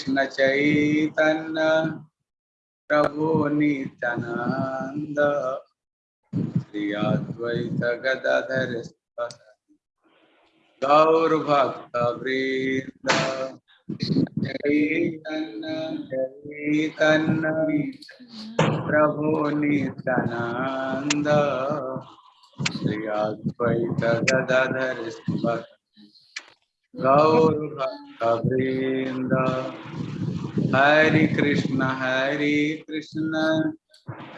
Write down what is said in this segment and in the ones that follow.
कृष्ण चैतन्य, प्रभु नित्यानंद श्री अद्वैत गदाधर गौर भक्त वृंद, चैतन्य चैतन्य, प्रभु नित्यानंद श्री अद्वैत गदाधर भक्त वृंद हरे कृष्ण हरे कृष्ण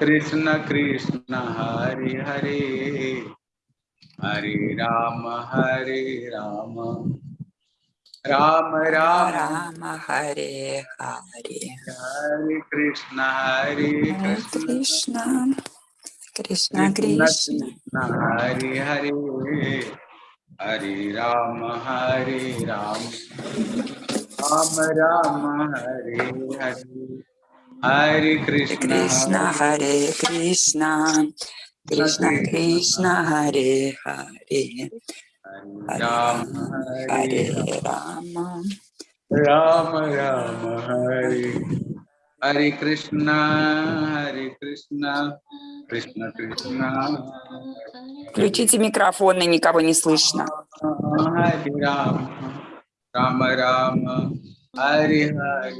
कृष्ण कृष्ण हरे हरे। हरे राम हरे राम। राम राम। राम हरे हरे। हरे कृष्ण हरे कृष्ण। Krishna कृष्ण। कृष्ण हरे हरे। हरे राम हरे राम। राम राम हरे हरे। हरे कृष्ण कृष्ण हरे कृष्ण। कृष्ण कृष्ण। हरे हरे। राम हरे राम। राम राम हरे। हरे कृष्ण हरे कृष्ण। Кришна, Кришна. Включите микрофон, и никого не слышно. Рама, Рама, Хари, Хари,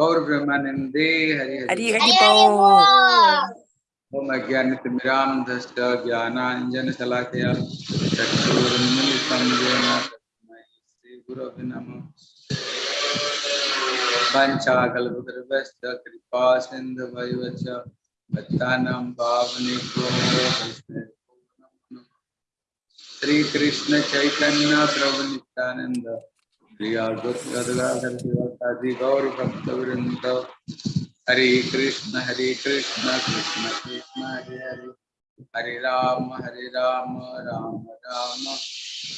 गौर ब्रह्मानंदे हरि हरि हरि ओम अज्ञानित मिराम दस्त ज्ञानांजन सलाकया शलाकया चक्षुरुन्मिलितं येन तस्मै श्रीगुरवे नमः। पंचाकल्पद्रव्यश्च कृपा सिन्धुवैव च भक्तानां श्री कृष्ण चैतन्य प्रभु नित्यानंद श्री भक्त वृंद Hare Krishna Hare Krishna Krishna Krishna Hare Hare Hare Ram Hare Ram Ram Ram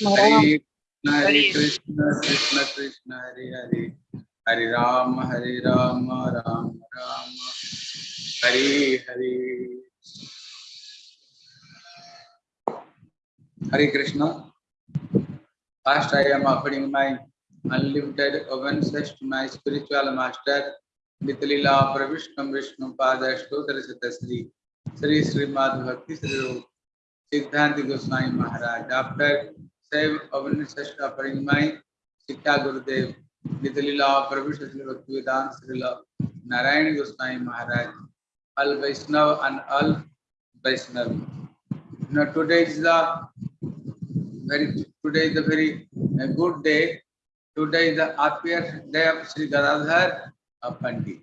Hare Krishna Hare Krishna Krishna Krishna Hare Hare Hare Ram Hare Ram Ram Ram Hare Hare Hare Krishna First, I am offering my unlimited obeisance to my spiritual master, Mithalila Pravishkam Vishnu Pada Stotra Satasri, Sri Srimad Bhakti Sri Siddhanti Goswami Maharaj. After same obeisance offering my Sikha Gurudev, Mithalila Pravishkam Sri Bhakti Vedanta Sri Narayana Goswami Maharaj, all Vaishnav and all Vaishnav. Now today is the very today is a very uh, good day. Today is the happiest day of Sri Gadadhar uh, Pandit.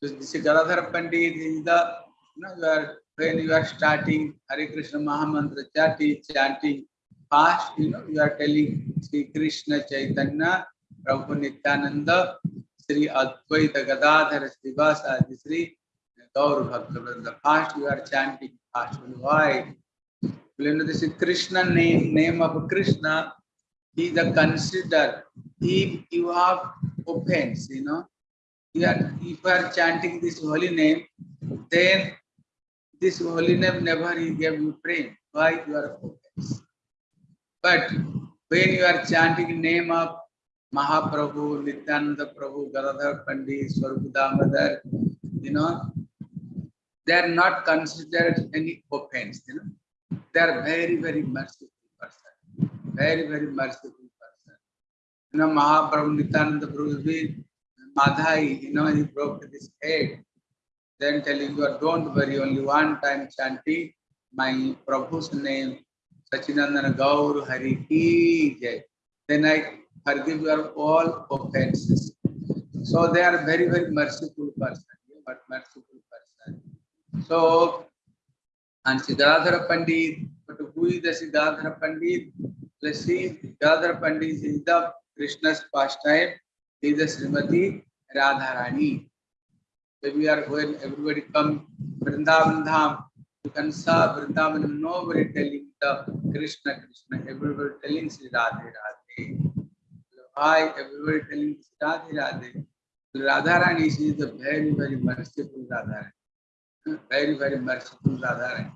So this is Gadadhar Pandit is the you know you are when you are starting Hare Krishna Mahamantra chanting, chanting fast, you know you are telling Sri Krishna Chaitanya, Prabhu Nityananda, Sri Advaita Gadadhar Srivasa, Sri Gaur Bhakta. Fast you are chanting fast. Why? You know, this is Krishna name, name of Krishna is the consider. If you have offense, you know, you are, if you are chanting this holy name, then this holy name never he gave you praying. Why you are offense? But when you are chanting name of Mahaprabhu, Nityananda Prabhu, Gadadhar Pandit, Swarupadamadar, you know, they are not considered any offense, you know. They are very, very merciful. Very, very merciful person. You know, Mahaprabhu Nityananda Prabhu is Madhai, you know, he broke his head. Then telling you, don't worry, only one time chanting my Prabhu's name, Sachinandana Gaur Hari Ki Jai. Then I forgive your all offenses. So they are very, very merciful person, but merciful person. So, and Siddhartha Pandit, but who is the Siddhartha Pandit? Let's see, Siddhartha Pandit is the Krishna's pastime, he is the Srimati Radharani. When we are when everybody come Vrindavan Dham, you can saw Vrindavan, nobody telling the Krishna, Krishna, everybody telling Sri Radhe, Radhe. Why everybody telling us Radhe Radhe? Radharani is a very, very merciful Radharani. Very, very merciful Radharani.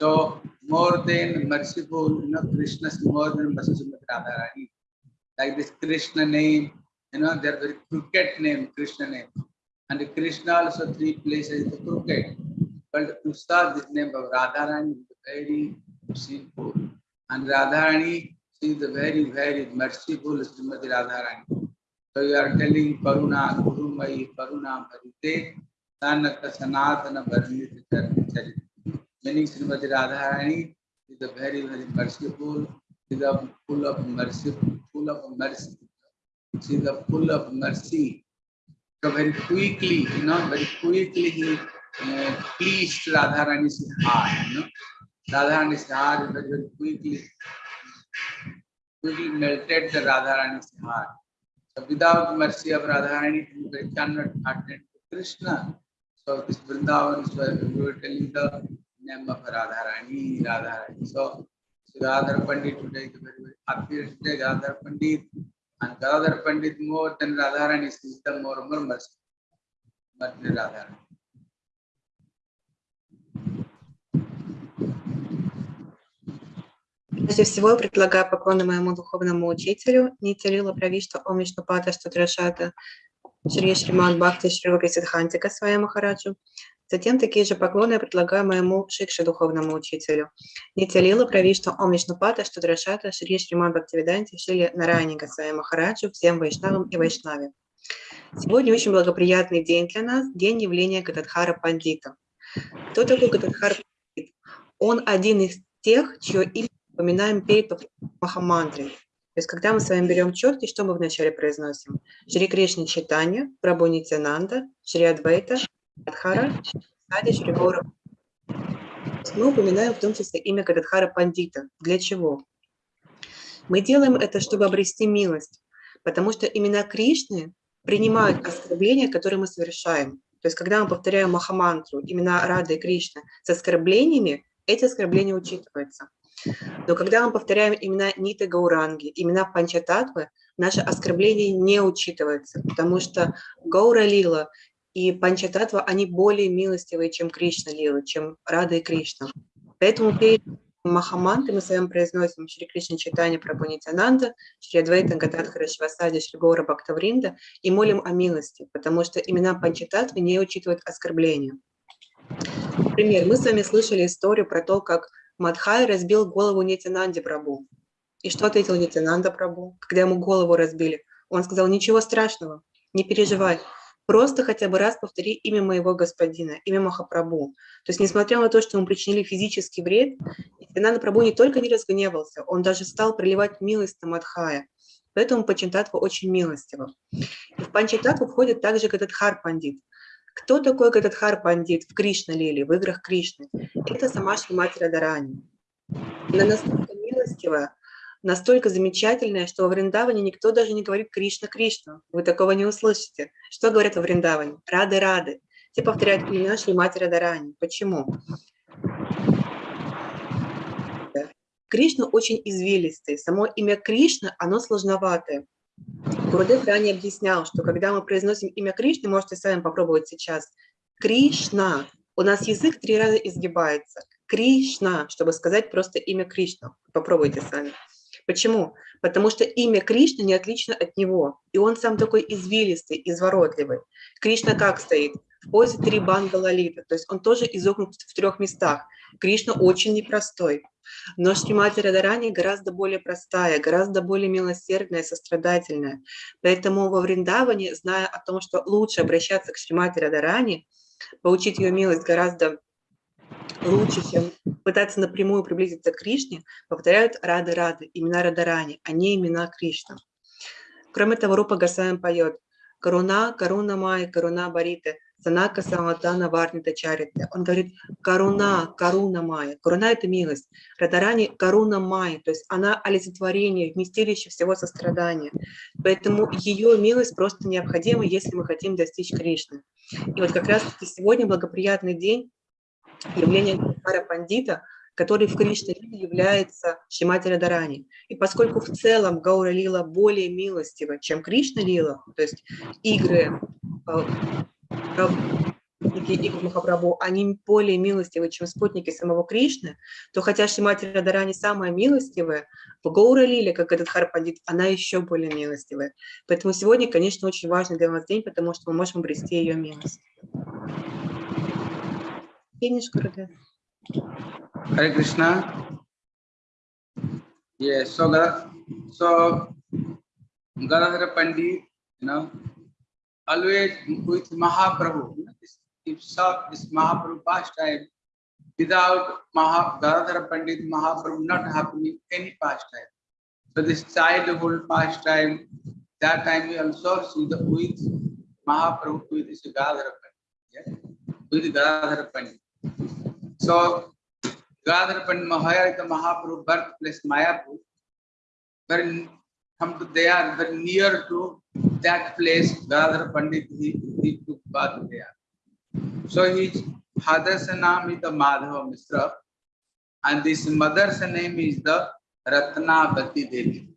So more than merciful, you know, Krishna is more than merciful Radharani. Like this Krishna name, you know, they're very crooked name, Krishna name. And Krishna also three places the crooked. But Krishna, this name of Radharani is very simple. And Radharani, is very, very merciful Srimati Radharani. So you are telling Karuna, Gurumai, Karuna, Bharite, Sanata, Sanatana, Varnita, Charit. Meaning Srimati Radharani is a very, very merciful, is a full of mercy, full of mercy. She is a full of mercy. So very quickly, you know, very quickly he uh, pleased Radharani's heart, you know. Radharani's heart very, very quickly, quickly melted the Radharani's heart. So without mercy of Radharani, they cannot attend Krishna. So this Vrindavan is where we were telling the name of Radharani, Radharani. So Gadadhar Pandit today is very, very happiest day, Gadadhar Pandit. And Gadadhar Pandit more than Radharani is the more, mercy. But Radharani. Прежде всего, я предлагаю поклоны моему духовному учителю, Нитялила Правишта Ом Вишнупада Штутрашата, Шри Шриман Бхакти Шри Сидхантика Свая Махараджу. Затем такие же поклоны предлагаю моему Шикше духовному учителю, Нитялила Правишта Ом Вишнупада Штутрашата, Шри Шриман Бхактивиданти Шри Нараника Свая Махараджу, всем Вайшнавам и Вайшнаве. Сегодня очень благоприятный день для нас, день явления Гададхара Пандита. Кто такой Гададхар Пандит? Он один из тех, чье имя упоминаем перед Махамантрой. То есть, когда мы с вами берем четки, что мы вначале произносим? Шри Кришна Читания, Прабhu Нитянанда, Шри Адвайта, Адхара, Сади, Шри Гаура. Мы упоминаем в том числе имя Гададхара Пандита. Для чего? Мы делаем это, чтобы обрести милость, потому что имена Кришны принимают оскорбления, которые мы совершаем. То есть, когда мы повторяем Махамантру, имена Рады и Кришны с оскорблениями, эти оскорбления учитываются. Но когда мы повторяем имена Ниты Гауранги, имена Панчататвы, наше оскорбление не учитывается, потому что Гаура Лила и Панчататва, они более милостивые, чем Кришна Лила, чем Рада и Кришна. Поэтому перед Махаманты мы с вами произносим Шри Кришна Читания Прабхунитянанда, Шри Адвайта Гададхара Швасади, Шри Гаура Бхактавринда и молим о милости, потому что имена Панчататвы не учитывают оскорбления. Например, мы с вами слышали историю про то, как Мадхай разбил голову Нитянанде Прабу. И что ответил Нитянанда Прабу, когда ему голову разбили? Он сказал, ничего страшного, не переживай, просто хотя бы раз повтори имя моего господина, имя Махапрабху. То есть, несмотря на то, что ему причинили физический вред, Нитянанда Прабу не только не разгневался, он даже стал проливать милость на Мадхая. Поэтому Панчататва очень милостива. И в Панчататву входит также Гададхар Пандит. Кто такой Гададхар Пандит в Кришна Лиле, в играх Кришны? Это сама Шримати Радарани. Она настолько милостивая, настолько замечательная, что во Вриндаване никто даже не говорит Кришна Кришна. Вы такого не услышите. Что говорят во Вриндаване? Рады Рады. Все повторяют имена Шримати Радарани. Почему? Кришна очень извилистый. Само имя Кришна, оно сложноватое. Гурудев ранее объяснял, что когда мы произносим имя Кришны, можете сами попробовать сейчас. Кришна. У нас язык три раза изгибается. Кришна, чтобы сказать просто имя Кришна. Попробуйте сами. Почему? Потому что имя Кришны не отлично от него. И он сам такой извилистый, изворотливый. Кришна как стоит? В позе три банга лалита. То есть он тоже изогнут в трех местах. Кришна очень непростой. Но Шримати Радарани гораздо более простая, гораздо более милосердная, сострадательная. Поэтому во Вриндаване, зная о том, что лучше обращаться к Шримати Радарани, получить ее милость гораздо лучше, чем пытаться напрямую приблизиться к Кришне, повторяют Рады-Рады, имена Радарани, а не имена Кришна. Кроме того, Рупа Гасаем поет «Каруна, Каруна Май, Каруна Барите, Санака Саматана Варнита Чарите». Он говорит «Каруна, Каруна Май». Каруна – это милость. Радарани – Каруна Май, то есть она олицетворение, вместилище всего сострадания. Поэтому ее милость просто необходима, если мы хотим достичь Кришны. И вот как раз-таки сегодня благоприятный день, явление Гара Пандита, который в Кришна является Шимати Радарани. И поскольку в целом Гаура Лила более милостива, чем Кришна Лила, то есть игры э, спутники игр Махапрабху, они более милостивы, чем спутники самого Кришны, то хотя Шимати Радарани самая милостивая, в Гаура Лиле, как этот Харпандит, она еще более милостивая. Поэтому сегодня, конечно, очень важный для нас день, потому что мы можем обрести ее милость. Finish, Gurudev. Hare Krishna. Yes, so Gadadhar, so Gadadhar Pandit, you know, always with Mahaprabhu, you know, this, if so, this Mahaprabhu pastime, without Maha, Gadadhar Pandit, Mahaprabhu not happening any pastime. So this childhood pastime, that time we also see the with Mahaprabhu, with this Gadadhar Pandit, yeah? with Gadadhar Pandit. So Gadadhara Pandit Mahaya, the Mahaprabhu birthplace Mayapur, very come to there, very near to that place, Gadadhara Pandit, he, he took birth there. So his father's name is the Madhava Mishra, and this mother's name is the Ratnavati Devi.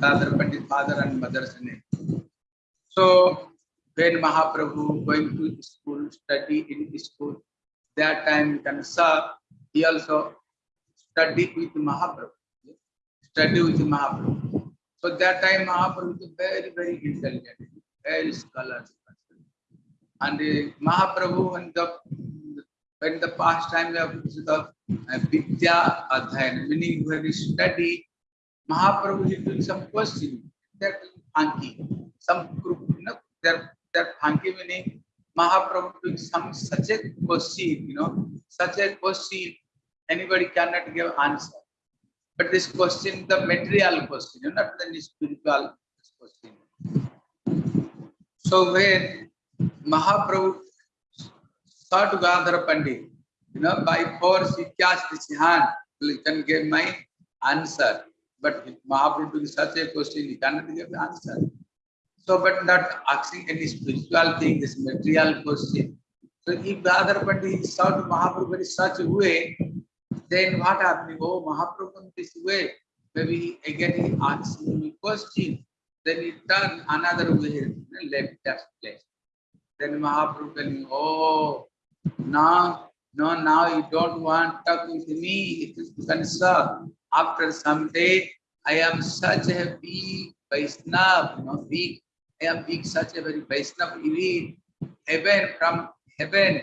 Gadadhara Pandit father and mother's name. So when Mahaprabhu going to school, study in school, that time you can serve, he also studied with Mahaprabhu. Study with Mahaprabhu. So that time Mahaprabhu is very, very intelligent, very scholarly. And uh, Mahaprabhu when the when the past time of the uh, Vidya Adhayan, meaning when he study, Mahaprabhu he doing some question, that Anki, some group, you know, that that Anki meaning Mahaprabhu doing some such a question, you know, such a question, anybody cannot give answer. But this question, the material question, you know, not the spiritual question. So when Mahaprabhu saw to Gadhara Pandit, you know, by force he cast his hand, he can give my answer. But Mahaprabhu doing such a question, he cannot give the answer. So, but not asking any spiritual thing, this material question. So, if the other party to Mahaprabhu in such a way, then what happening? Oh, Mahaprabhu in this way, maybe again he asks me question, then he turn another way, left that place. Then Mahaprabhu telling, oh, now, no, now you don't want to talk with me, it is concern. After some day, I am such a big Vaisnav, you know, big I am being such a very Vaishnav elite. Heaven from heaven,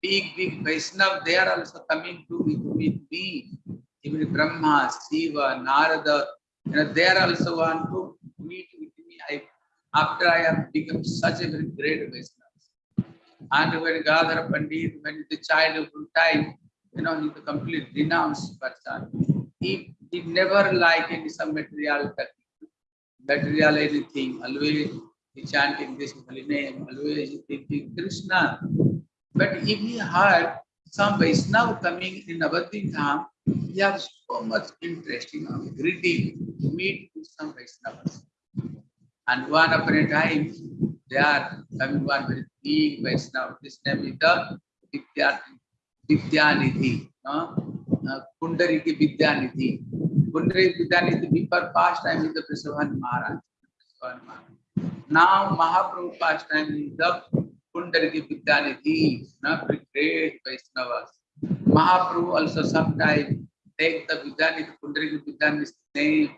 big, big Vaishnav, they are also coming to meet, meet me. Even Brahma, Shiva, Narada, you know, they are also want to meet with me. I, after I have become such a very great Vaishnav. And when Gadhara Pandit, when the childhood time, you know, he's a complete renounced person. He, he never like any some material material anything, always chanting this holy name, always thinking Krishna. But if he heard some Vaishnava coming in Navadvip Dham, he has so much interest, you know, greedy to meet with some Vaishnavas. And one upon a time, they are coming one very big Vaishnava. This name is the Vidyanidhi, no? uh, Pundariki Vidyanidhi. Pundariki Vidyanidhi, before past time is the Prasabhan Maharaj. Maharaj. Now Mahaprabhu past time is the Pundariki Vidyanidhi, not great Vaishnavas. Mahaprabhu also sometimes take the Vidyanidhi, Pundariki Vidyanidhi name,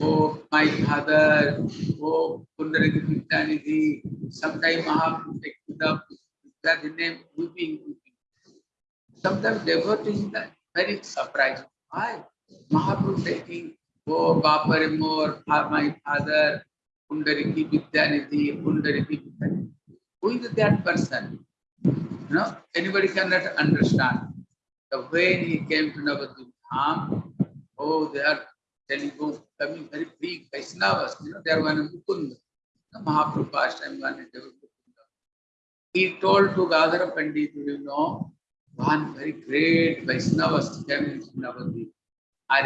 oh my father, oh Pundariki Vidyanidhi. Sometimes Mahaprabhu take the Vidyanidhi name, weeping, weeping. Sometimes devotees are very surprised. Why? Mahaprabhu taking, oh Bapare more, my father, Pundariki Vidyanidhi, Pundariki Vidyanidhi. Who is that person? You know, anybody cannot understand. The when he came to Navadvip oh, they are telling, oh, coming very big Vaishnavas, you know, they are one Mukunda. The Mahaprabhu past time one is He told to Gadhara Pandit, you know, one very great Vaishnavas came into Navadvip.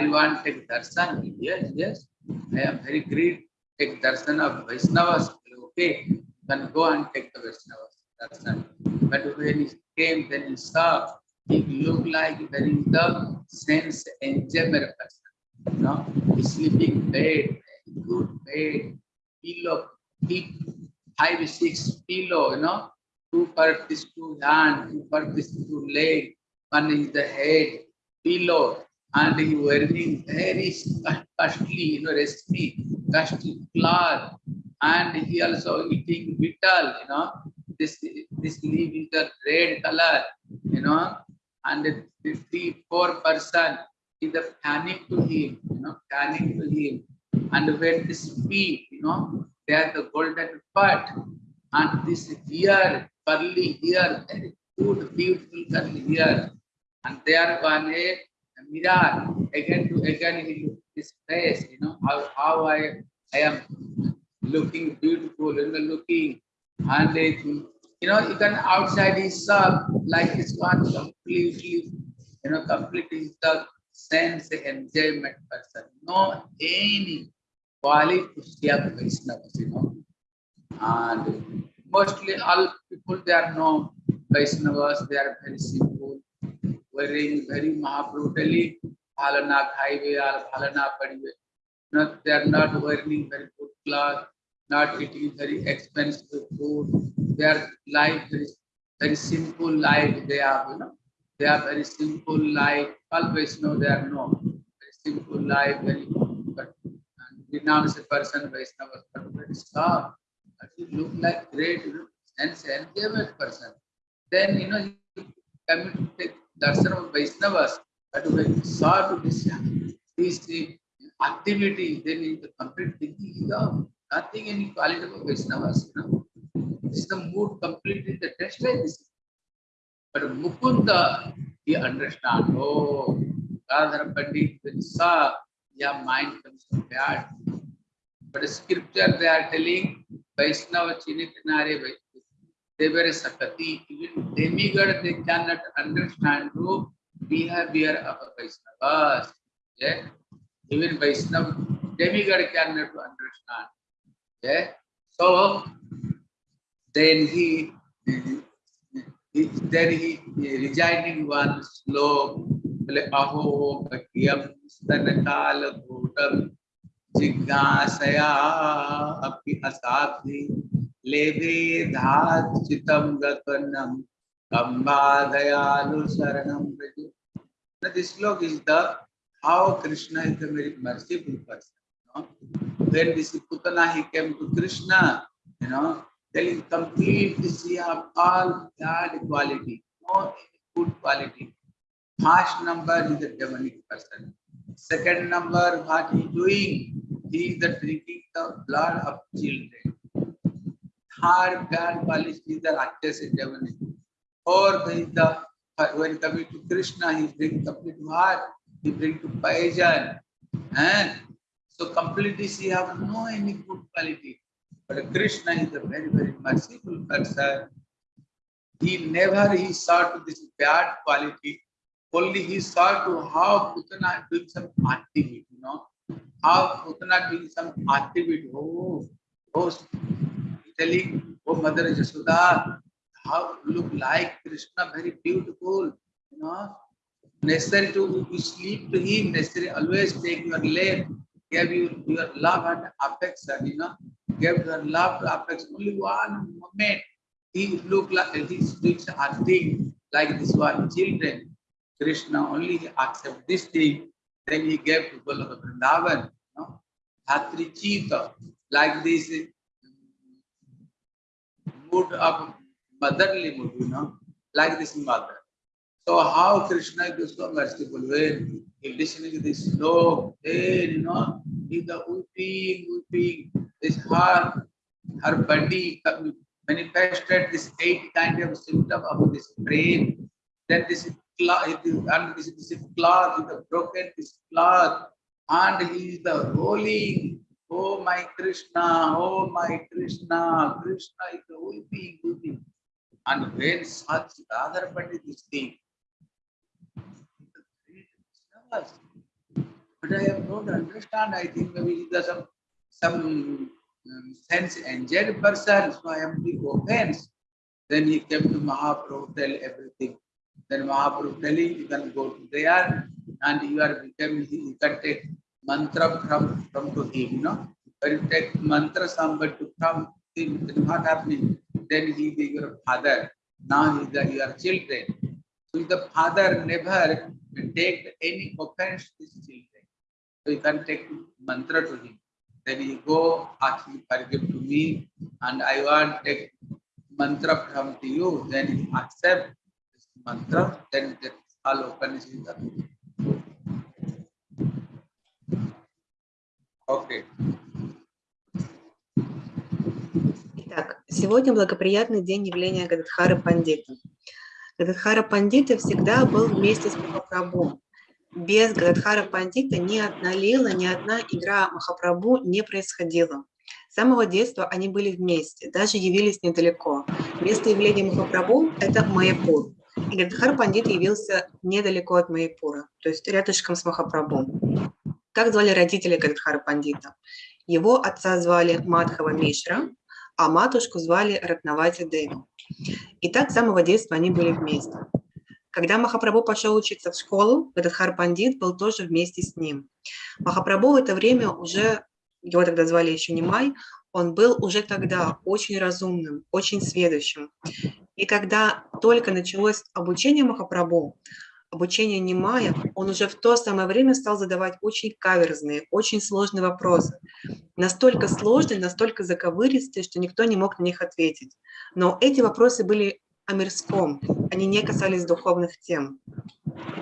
You to take darshan? Yes, yes. I am very great take darshan of Vaishnavas, okay, then go and take the Vaishnavas darshan. But when he came, then he saw he looked like very the sense enjoyment person. You know, sleeping bed, good bed, pillow, big five, six pillow, you know, two for this two hand, two for this two leg, one is the head, pillow, and he wearing very costly, you know, recipe, costly cloth, and he also eating beetle, you know, this this leaf is the red color, you know, and the three, four person is the fanning to him, you know, fanning to him, and when they speak, you know, they are the golden part, and this ear, curly ear, very good, beautiful curly ear, and there one a mirror, again to again he look his face, you know, how, how I, I am looking beautiful and looking, and it, you know, you can outside his shop, uh, like this one completely, you know, completely the sense enjoyment person, no any quality of Vaishnavas, you know. And mostly all people they are no Vaishnavas, they are very simple, wearing very Mahaprabhutali, Khaive or Bhalana padive. Not they are not wearing very good clothes, not eating very expensive food. Their life is very simple life they have, you know. They are very simple life. All Vaishnava they are no very simple life, very but renounced person Vaishnava, but very soft. But he look like great, you know, sense enjoyment person. Then you know he come to take darshan of Vaishnavas, to this this activity, then in the complete thinking is of nothing any quality of Vaishnavas, you know. This is the mood completely the test like this. But Mukunda, he understand, oh, Radhar Pandit, when he saw, yeah, mind comes so bad. But scripture they are telling, Vaishnava Chinitinare Vaishnava, they were Sakati, even demigod they cannot understand the behavior of a Vaishnavas. Yeah? Even Vaishnava, demigod cannot understand. Yeah? So, then he, he then he reciting one slope, aho bhagyam stanakala bhutam जिज्ञासया अपि असाधि लेभे धात चितम गगनम कम्बादयालु शरणम प्रजु Now this slok is the how Krishna is the very merciful person. You know? When this Putana he came to Krishna, you know, telling completely see have all bad quality, no good quality. First number is the demonic person. Second number, what he doing? He is the drinking the blood of children. Third bad quality is the Rakshas demonic. Is the when coming to Krishna, he bring complete what? He bring to poison. And so completely she have no any good quality. But Krishna is a very, very merciful person. He never he saw to this bad quality. Only he saw to how Putana doing some activity, you know. How Putana doing some activity. Oh, oh, telling, oh Mother Yashoda, how look like Krishna, very beautiful, you know. Necessary to sleep to him, necessary always take your leg, give you your love and affection, you know. Give your love to affection. Only one moment he look like he's doing acting like this one children. Krishna only accept this thing, then he gave to Goloka Vrindavan, you know. Dhatri Chita, like this mood of motherly mood, you know, like this mother. So how Krishna is so merciful when he listening to this slow, then you know, he the weeping, weeping, this her her body uh, manifested this eight kind of symptom of this brain. Then this cloth, and this this cloth, the broken this cloth, and he is the rolling. Oh my Krishna, oh my Krishna, Krishna is the weeping, weeping. And when such other Pandit is thing, but I have not understand. I think maybe there's some some um, sense enjoyed person, so I am the offense. Then he came to Mahaprabhu, tell everything. then Mahaprabhu telling you can go to there and you are become you can take mantra from from to him, you know. When you take mantra somebody to him, then what happening? Then he be your father. Now he is your children. So the father never take any offense to his children. So you can take mantra to him. Then you go ask him forgive to me and I want take mantra from to you. Then you accept this mantra. Then that's all open is the Okay. Сегодня благоприятный день явления Гададхара Пандита. Гададхара Пандита всегда был вместе с Махапрабху. Без Гададхара Пандита ни одна лила, ни одна игра Махапрабху не происходила. С самого детства они были вместе, даже явились недалеко. Место явления Махапрабху – это Майяпур. И Гададхар Пандит явился недалеко от Майяпура, то есть рядышком с Махапрабху. Как звали родители Гададхара Пандита? Его отца звали Мадхава Мишра, а матушку звали Ратнавати Деви. И так с самого детства они были вместе. Когда Махапрабху пошел учиться в школу, Гададхар Пандит был тоже вместе с ним. Махапрабху в это время уже, его тогда звали еще Нимай, он был уже тогда очень разумным, очень сведущим. И когда только началось обучение Махапрабху, обучение Нимая, он уже в то самое время стал задавать очень каверзные, очень сложные вопросы. Настолько сложные, настолько заковыристые, что никто не мог на них ответить. Но эти вопросы были о мирском, они не касались духовных тем.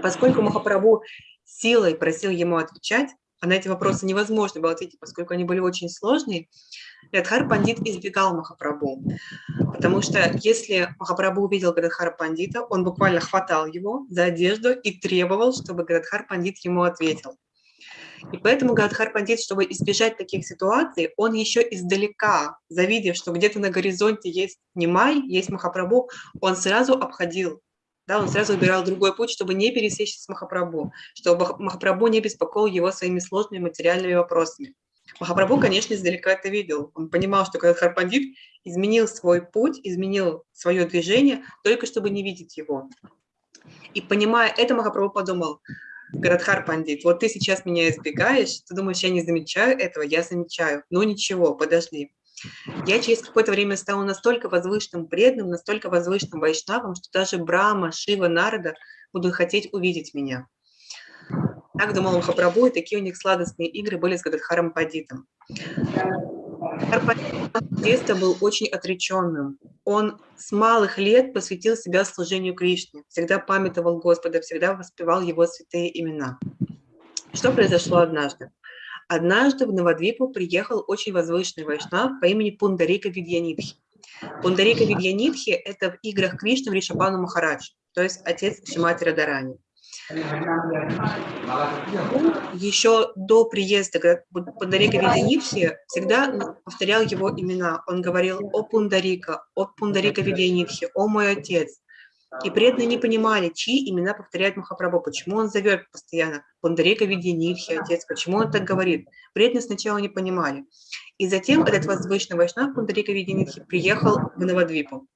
Поскольку Махапрабху силой просил ему отвечать, а на эти вопросы невозможно было ответить, поскольку они были очень сложные, Гадхар Пандит избегал Махапрабху. Потому что если Махапрабху увидел Гададхара Пандита, он буквально хватал его за одежду и требовал, чтобы Гададхар Пандит ему ответил. И поэтому Гададхар Пандит, чтобы избежать таких ситуаций, он еще издалека, завидев, что где-то на горизонте есть Нимай, есть Махапрабху, он сразу обходил, да, он сразу выбирал другой путь, чтобы не пересечься с Махапрабху, чтобы Мах- Махапрабху не беспокоил его своими сложными материальными вопросами. Махапрабху, конечно, издалека это видел. Он понимал, что Гададхар Пандит изменил свой путь, изменил свое движение, только чтобы не видеть его. И понимая это, Махапрабху подумал, Гададхар Пандит, вот ты сейчас меня избегаешь, ты думаешь, я не замечаю этого, я замечаю. Ну ничего, подожди. Я через какое-то время стану настолько возвышенным преданным, настолько возвышенным вайшнавом, что даже Брахма, Шива, Нарада будут хотеть увидеть меня. Так думал Махапрабху, и такие у них сладостные игры были с Гададхаром с детства был очень отреченным. Он с малых лет посвятил себя служению Кришне, всегда памятовал Господа, всегда воспевал его святые имена. Что произошло однажды? Однажды в Навадвипу приехал очень возвышенный вайшнав по имени Пундарика Видьянитхи. Пундарика Видьянитхи – это в играх Кришны в Ришабану Махарадж, то есть отец Шимати Радарани. Еще до приезда Га- Пундарика Видьянитхи всегда повторял его имена. Он говорил «О Пундарика», «О Пундарика Видьянитхи», «О мой отец». И преданные не понимали, чьи имена повторяет Махапрабху, почему он зовет постоянно Пундарика Видьянитхи, отец, почему он так говорит. Преданные сначала не понимали. И затем этот возвышенный вайшнав Пундарика Видьянитхи приехал в Навадвипу.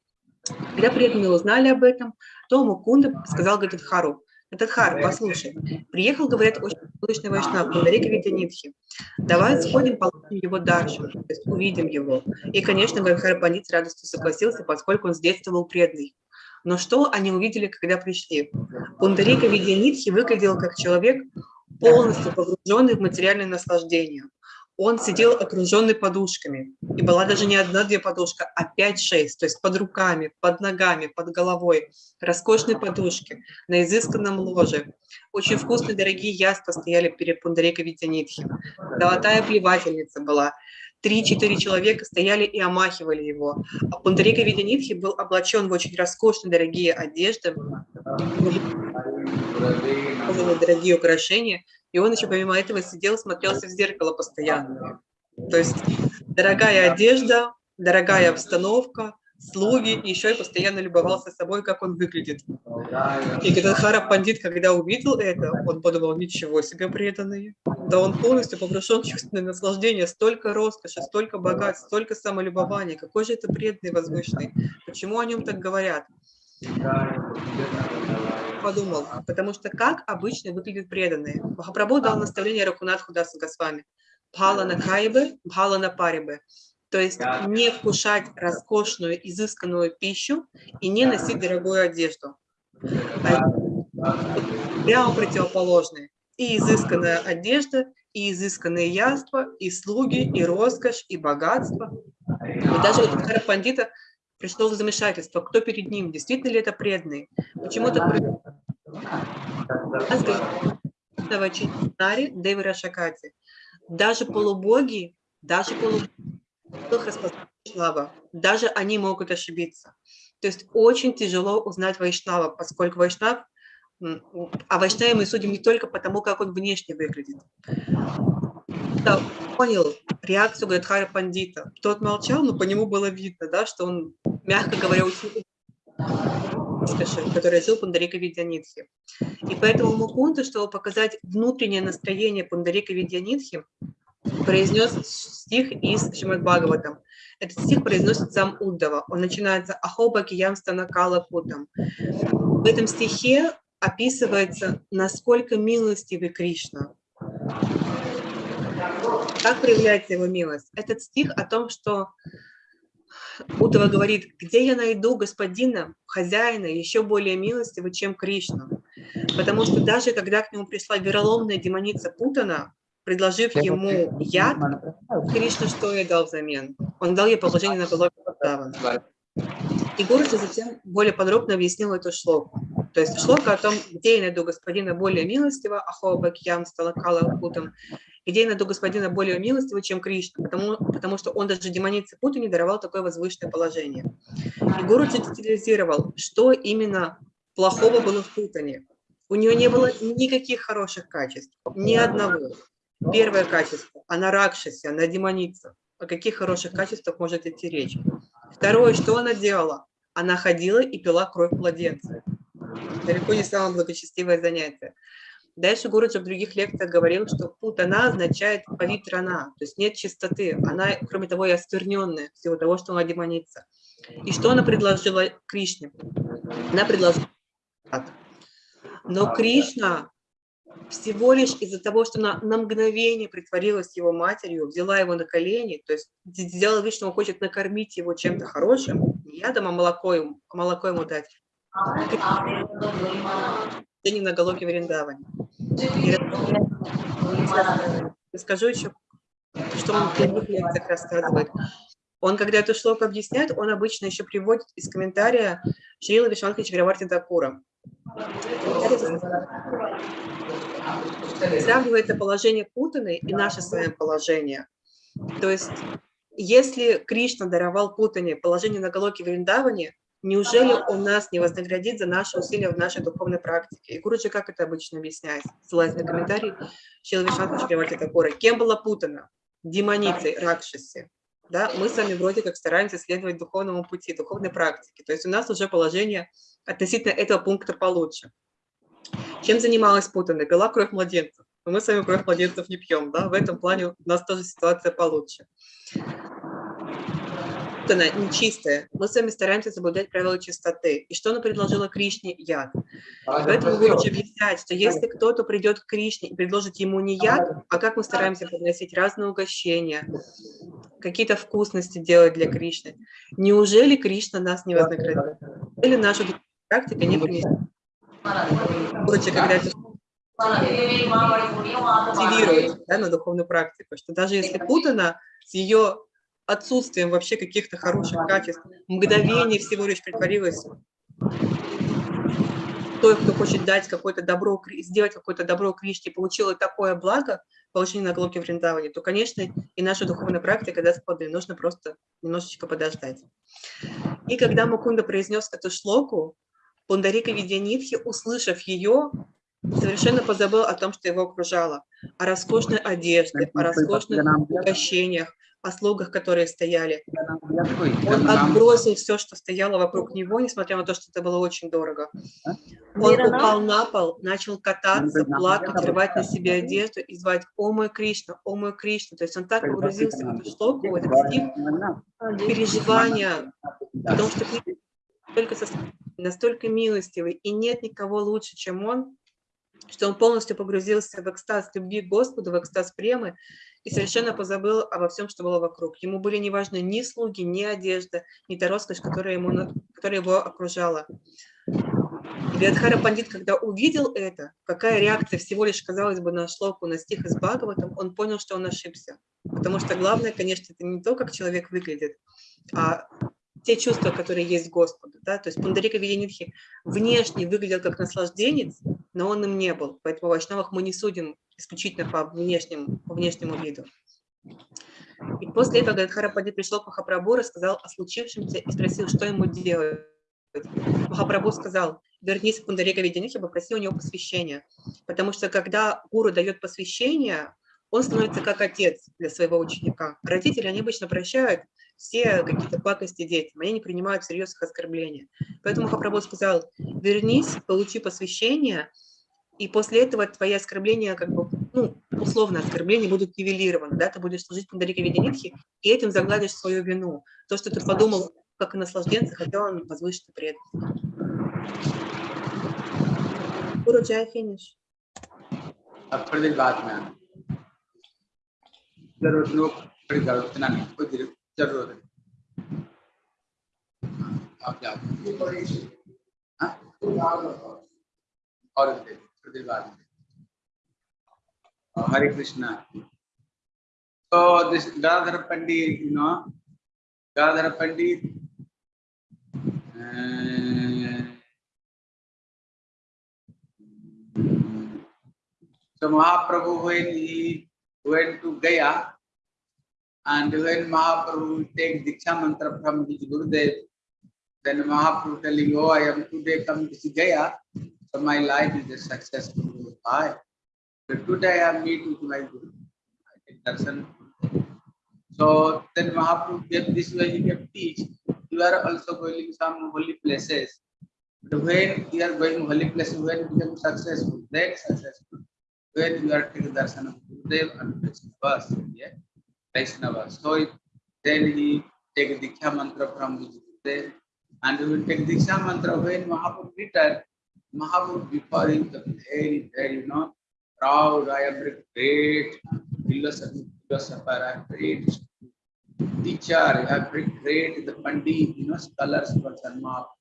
Когда преданные узнали об этом, то Мукунда сказал Гададхару, Гададхар, послушай, приехал, говорят, очень возвышенный вайшнав Пундарика Видьянитхи. Давай сходим, получим его даршу, то есть увидим его. И, конечно, Пандит с радостью согласился, поскольку он с детства был преданный. Но что они увидели, когда пришли? Пундарика Видьянитхи выглядел как человек, полностью погруженный в материальное наслаждение. Он сидел окруженный подушками. И была даже не одна-две подушка, а пять-шесть, то есть под руками, под ногами, под головой. Роскошные подушки на изысканном ложе. Очень вкусные, дорогие яства стояли перед Пундарика Видьянитхи. Золотая плевательница была. Три-четыре человека стояли и омахивали его. А Пундарика Видянитхи был облачен в очень роскошные дорогие одежды, в дорогие украшения, и он еще помимо этого сидел, смотрелся в зеркало постоянно. То есть дорогая одежда, дорогая обстановка, слуги, и еще и постоянно любовался собой, как он выглядит. И Гададхара Пандит, когда увидел это, он подумал, ничего себе преданные. Да он полностью погружен в чувственное наслаждение, столько роскоши, столько богатств, столько самолюбования. Какой же это преданный возвышенный? Почему о нем так говорят? Подумал, потому что как обычно выглядят преданные. Махапрабху дал наставление Ракунатху Дасу Госвами. Бхала на кайбе, бхала на парибе. То есть не вкушать роскошную, изысканную пищу и не носить дорогую одежду. А Прямо противоположные. И изысканная одежда, и изысканные яства, и слуги, и роскошь, и богатство. И даже вот Пандита пришло в замешательство, кто перед ним, действительно ли это преданный. Почему-то Читари Девира Шакати. Даже полубоги, даже полубоги, Вайшнава, даже они могут ошибиться. То есть очень тяжело узнать Вайшнава, поскольку Вайшнав, а Вайшнаве мы судим не только потому, как он внешне выглядит. Понял реакцию Гадхара Пандита. Тот молчал, но по нему было видно, да, что он, мягко говоря, роскоши, который жил Пундарика Видянитхи. И поэтому Мукунта, чтобы показать внутреннее настроение Пундарика Видянитхи, произнес стих из Шримад Бхагаватам. Этот стих произносит сам Уддава. Он начинается «Ахоба киям станакала путам». В этом стихе описывается, насколько милостивый Кришна. Как проявляется его милость? Этот стих о том, что Удова говорит, где я найду господина, хозяина, еще более милостивого, чем Кришна. Потому что даже когда к нему пришла вероломная демоница Путана, предложив ему яд, Кришна что ей дал взамен? Он дал ей положение на голове Вриндавана. И Гурджи затем более подробно объяснил эту шлоку. То есть шлока о том, где я найду господина более милостивого, Ахоба Кьям Сталакала Путам, где я найду господина более милостивого, чем Кришна, потому, потому что он даже демонице Путу не даровал такое возвышенное положение. И Гуру детализировал, что именно плохого было в Путане. У нее не было никаких хороших качеств, ни одного. Первое качество – она ракшаси, она демоница. О каких хороших качествах может идти речь? Второе, что она делала? Она ходила и пила кровь младенца. Далеко не самое благочестивое занятие. Дальше Гуруджа в других лекциях говорил, что путана означает павитрана, то есть нет чистоты. Она, кроме того, и оскверненная всего того, что она демоница. И что она предложила Кришне? Она предложила но Кришна всего лишь из-за того, что она на мгновение притворилась его матерью, взяла его на колени, то есть сделала вид, что он хочет накормить его чем-то хорошим, не ядом, а молоко ему, молоко ему дать. Не на головке Вриндаване. Скажу еще, что он лекциях рассказывает. Он, когда эту шлоку объясняет, он обычно еще приводит из комментария Шрила Вишванка Чаграварти Дакура. Сравнивается положение Путаны и наше с вами положение. То есть, если Кришна даровал Путане положение на Галоке Вриндаване, неужели он нас не вознаградит за наши усилия в нашей духовной практике? И Гуруджи как это обычно объясняет? Ссылаясь на комментарий Шила Вишванка Чаграварти Дакура. Кем была Путана? Демоницей, Ракшаси да, мы с вами вроде как стараемся следовать духовному пути, духовной практике. То есть у нас уже положение относительно этого пункта получше. Чем занималась Путана? Пила кровь младенцев. Но мы с вами кровь младенцев не пьем, да, в этом плане у нас тоже ситуация получше. Путана нечистая. Мы с вами стараемся соблюдать правила чистоты. И что она предложила Кришне? Яд. Поэтому Гурудж объясняет, что если кто-то придет к Кришне и предложит ему не яд, а как мы стараемся подносить разные угощения, какие-то вкусности делать для Кришны, неужели Кришна нас не вознаградит? Или наша практика не принесет? Гурудж, когда это мотивирует да, на духовную практику, что даже если Путана с ее отсутствием вообще каких-то хороших качеств, мгновение всего лишь притворилась той, кто хочет дать какое-то добро, сделать какое-то добро Кришне, получила такое благо, получение на глоке Вриндаване, то, конечно, и наша духовная практика даст плоды. Нужно просто немножечко подождать. И когда Мукунда произнес эту шлоку, Пундарика Видянитхи, услышав ее, совершенно позабыл о том, что его окружало, о роскошной одежде, о роскошных угощениях, о слугах, которые стояли. Он отбросил все, что стояло вокруг него, несмотря на то, что это было очень дорого. Он упал на пол, начал кататься, плакать, рвать на себе одежду и звать «О мой Кришна! О мой Кришна!». То есть он так погрузился в эту шлоку, в этот стих, переживания о том, что только со настолько милостивый, и нет никого лучше, чем он, что он полностью погрузился в экстаз любви к Господу, в экстаз премы, и совершенно позабыл обо всем, что было вокруг. Ему были не важны ни слуги, ни одежда, ни та роскошь, которая, ему, которая его окружала. И Виадхара Пандит, когда увидел это, какая реакция всего лишь, казалось бы, на шлоку, на стих из Бхагаватам, он понял, что он ошибся. Потому что главное, конечно, это не то, как человек выглядит, а те чувства, которые есть Господу. Да? То есть Пундарика Видянитхи внешне выглядел как наслажденец, но он им не был. Поэтому в Вайшнавах мы не судим исключительно по внешнему, по внешнему виду. И после этого Гадхара Пандит пришел к Махапрабху, рассказал о случившемся и спросил, что ему делать. Махапрабху сказал, вернись к Пундарика Видянитхи, попроси у него посвящения. Потому что когда гуру дает посвящение, он становится как отец для своего ученика. Родители, они обычно прощают все какие-то пакости детям, они не принимают всерьез их оскорбления. Поэтому Хапработ сказал, вернись, получи посвящение, и после этого твои оскорбления, как бы, ну, условно, оскорбления будут нивелированы, да, ты будешь служить Пандарике веденитхи и этим загладишь свою вину. То, что ты подумал, как и наслажденца, хотел он возвышен и предан. Guru Jai finish. After the Batman. ज़रूर आप और हरे कृष्णा तो गाधर पंडित गाधर पंडित तो महाप्रभु हुए went to Gaya and when Mahaprabhu take Diksha mantra from his Gurudev, then Mahaprabhu telling, oh, I am today come to Gaya, so my life is a successful life. So today I meet with my Guru. I take darshan. So then Mahaprabhu gave this way, he gave teach. You are also going to some holy places. But when you are going holy places, when you become successful, then successful when you are taking darshan of Gurudev and Vaishnavas, yeah, Vaishnavas. So it- then he take Diksha mantra from his Gurudev and he will take Diksha mantra when Mahaprabhu returned. Mahaprabhu before him the very, very, you know, proud, I am very great philosopher, philosopher, I am great teacher, I am great the Pandit, you know, scholars person Mahaprabhu.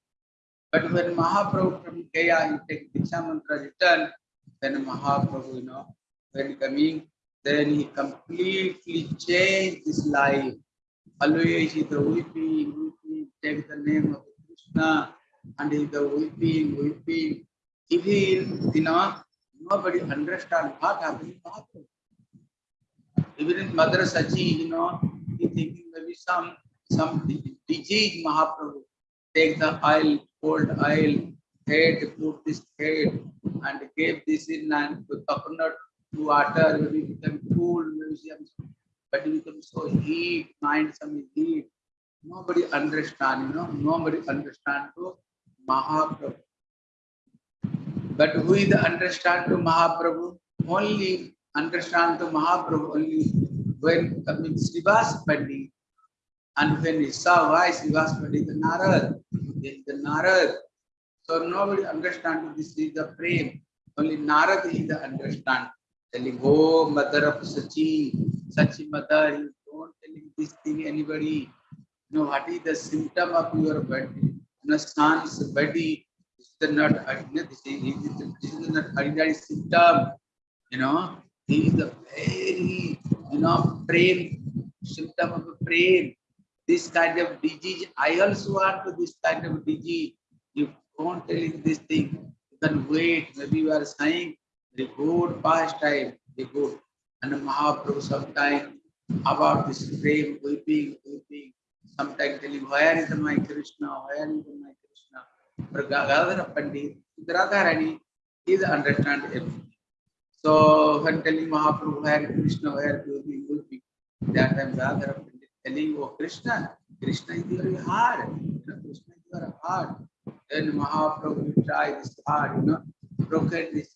But when Mahaprabhu from Gaya, he take Diksha mantra return, then Mahaprabhu, you know, when coming, then he completely changed his life. Always he the weeping, weeping, take the name of Krishna, and he the weeping, weeping. Even, you know, nobody understand what happened. Even his mother Sachi, you know, he thinking maybe some some disease Mahaprabhu. Take the oil, cold oil, head, put this head, and gave this in and coconut water, maybe become cool, some, but it becomes so heat, mind some heat. Nobody understand, you know, nobody understand to Mahaprabhu. But who is the understand to Mahaprabhu? Only understand to Mahaprabhu only when coming Srivas Pandit. And when he saw why Srivas Pandit the Narad, is the Narad. So nobody understand this is the frame. Only Narad is the understand. Telling, oh mother of Sachi, Sachi mother, you don't telling this thing anybody. You know what is the symptom of your body? You body is not ordinary, this is, this is not ordinary symptom. You know, this is the very, you know, brain, symptom of a brain. This kind of disease, I also want this kind of disease. You don't telling this thing, you can wait. Maybe you are saying the good past time, the good. And Mahaprabhu sometime about this frame, weeping, weeping, sometimes telling, where is my Krishna, where is my Krishna? But Gadadhara Pandit, Radharani, is understand everything. So when telling Mahaprabhu, where is Krishna, where is weeping, weeping, that time Gadadhara Pandit telling, oh Krishna, Krishna is your heart, you know, Krishna is your heart. Then Mahaprabhu try this heart, you know, broken this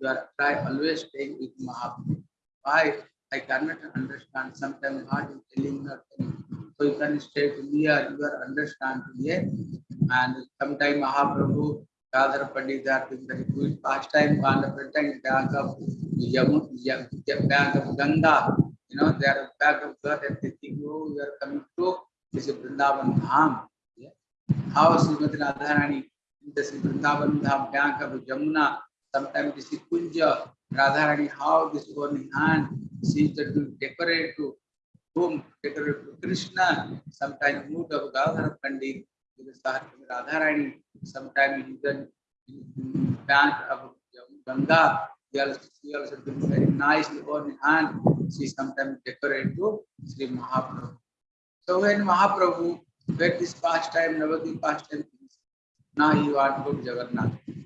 you are try always staying with Mahaprabhu. Why? I cannot understand. Sometimes God is telling telling. So you can stay here, you are understand here. And sometime Mahaprabhu, Gadadhar Pandit, they are doing very good pastime, on the pretend bank of Yamu, Yam, bank of Ganga. You know, they are back of God and they think, oh, you are coming to this Vrindavan Dham. Yeah. How Srimati Radharani in this Vrindavan Dham bank of Jamuna, sometimes this is Kunja, Radharani, how this one hand, she is to decorate to whom decorate to Krishna, sometimes mood of Gadadhar Pandit, Radharani, sometimes he then bank of Ganga, he also, he also do very nice one hand, she sometimes decorate to Sri Mahaprabhu. So when Mahaprabhu, when this pastime, Navadvip pastime, now he want to go to Jagannath.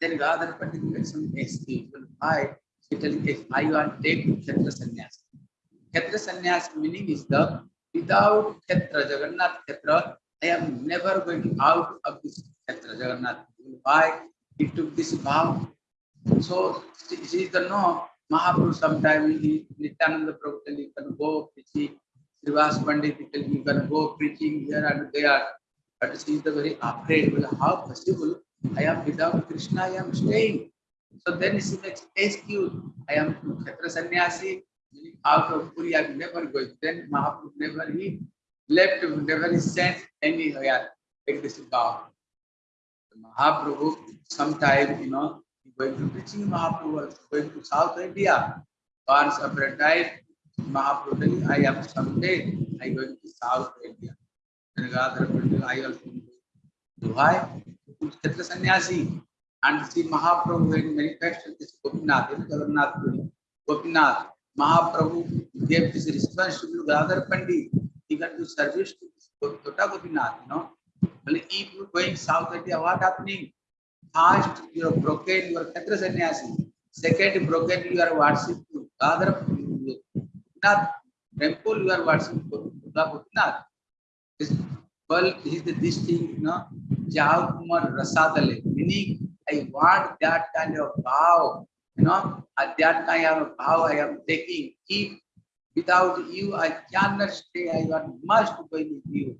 then Gadhar Pandit makes some excuse. Why? He telling if I want take Kshetra Sannyas. Kshetra Sannyas meaning is the without Kshetra, Jagannath Kshetra, I am never going out of this Kshetra, Jagannath. Why? He took this vow. So she is the no. Mahaprabhu sometime he Nityananda Prabhu tell you can go preaching. Srivas Pandit tell you can go preaching here and there. But she is the very afraid. Well, how possible? I am without Krishna, I am staying. So then she makes excuse. I am Kshetra Sannyasi, out of Puri, I am never going. Then Mahaprabhu never he left, never he sent anywhere. Take this vow. Mahaprabhu, sometime, you know, going to preaching Mahaprabhu, going to South India. Once upon a time, Mahaprabhu I am someday, I going to South India. And Gadhar I also why? Tota Gopinath, you know. Well, if you going South India, what happening? First, you are broken your Kshetra sannyasi. Second, broken you are worship to Gadhar Gopinath. Temple you are worship to Gopinath. Well, is the this thing, you know, Kumar Rasadale, meaning I want that kind of vow, you know, at that kind of vow I am taking. If without you I cannot stay, I want must go with you.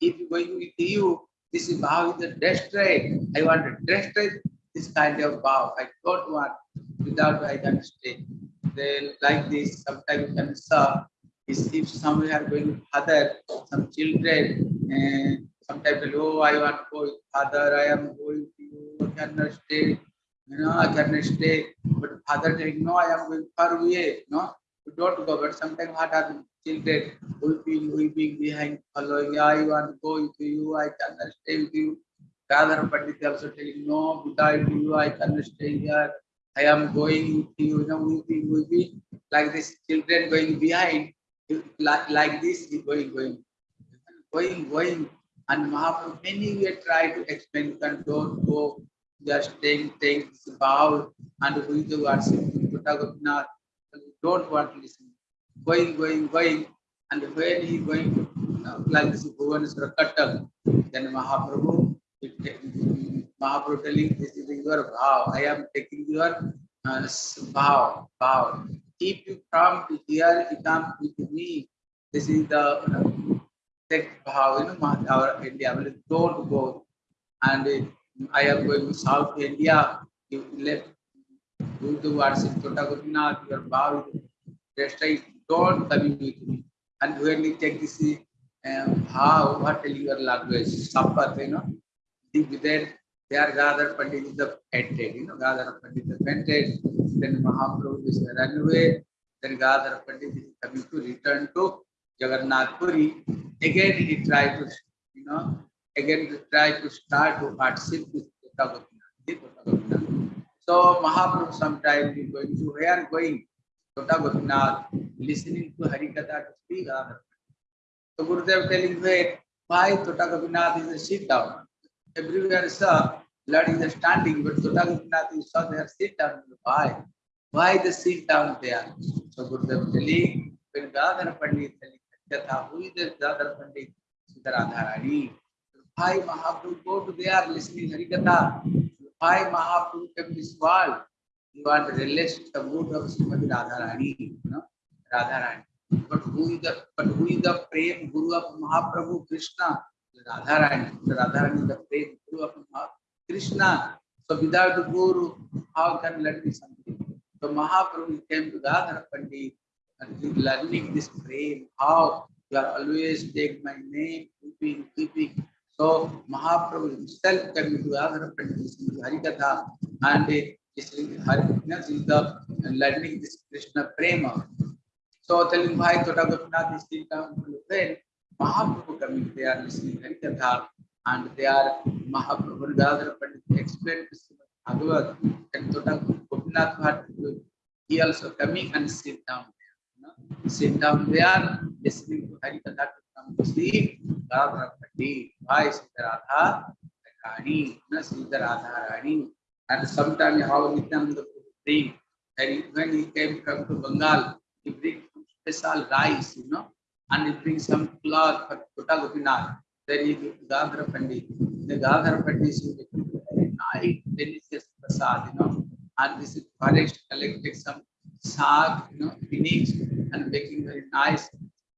If going with you, this is vow is a destroy. I want to destroy this kind of vow. I don't want without I can stay. Then like this, sometimes you can serve. Is if are going father, some children, eh, and sometimes oh I want to go with father, I am going to you, I cannot stay, you know, I cannot stay. But father saying, no, I am going far away, no, you don't go. But sometimes what are children weeping, weeping behind, following, I want to go with you, I cannot stay with you. Radha Pandit also telling, no, without you, I cannot stay here. I am going with you, you know, weeping, weeping, like this children going behind, like, like this, going, going, going, going. And Mahaprabhu many way try to explain, don't go, just take, take this vow and who is the worship, Gopinath, don't want to listen. Going, going, going, and when he going to, like this Bhuvaneswara Kattal, then Mahaprabhu, Mahaprabhu telling, this is your vow, I am taking your uh, vow, vow. If you come to here, you come with me, this is the take vow, you know, our India, will don't go. And uh, I am going to South India, you left, the worship, Tota Gopinath, your vow, rest don't come with me. And when you take this um, how, what your language, Sapat, you know, then There Gadhar Pandit is the fainted, you know, Gadhar Pandit is fainted. Then Mahaprabhu is run away. Then Gadhar Pandit is coming to return to Jagannath Puri. Again he tried to, you know, again he tried to start to partnership with Tota Gopinath. Tota. So Mahaprabhu sometime is going to where going? Tota Gopinath, listening to Harikatha to speak Gadhar So Gurudev telling wait, why Tota Gopinath is a sit down? Everywhere saw Lord is standing, but Tota Gopinath is saw there sit down. Why? Why the sit down there? So Gurudev telling, when Gadhar Pandit telling Katha, who is the Gadhar Pandit? Sitaradharani. Why Mahaprabhu go to there listening Harikatha? Why Mahaprabhu came this world? You want to relish the mood of Srimati Radharani, you know, Radharani. But who is the but who is the prem guru of Mahaprabhu Krishna? Radharani. Radharani is the prem guru of Maha Krishna. So without the guru, how can learn this something? So Mahaprabhu came to Radhar Pandit and learning this prem. How you are always take my name, keeping, keeping. So Mahaprabhu himself came to Radhar Pandit, Harikatha and uh, to Harikatha is the learning this Krishna prema. So telling why Tota Gopinath is still down to then Mahaprabhu coming there listening Harikatha and they are Mahaprabhu Gadhar Pandit explained to Srimad and Tota Gopinath had he also coming and sit down there. You know? Sit down there listening to Harikatha to come to see Gadhar Pandit. Why Sita Radha Rani, no Sita Radha Rani. And sometime how Nityananda Prabhu bring, and he- when he came from to Bengal, he bring special rice, you know, and he bring some cloth for Kota Gopinath. Then he give Pandit. The Gadhar Pandit is making very delicious prasad, you know, and this is forest collected some sag, you know, spinach, and making very nice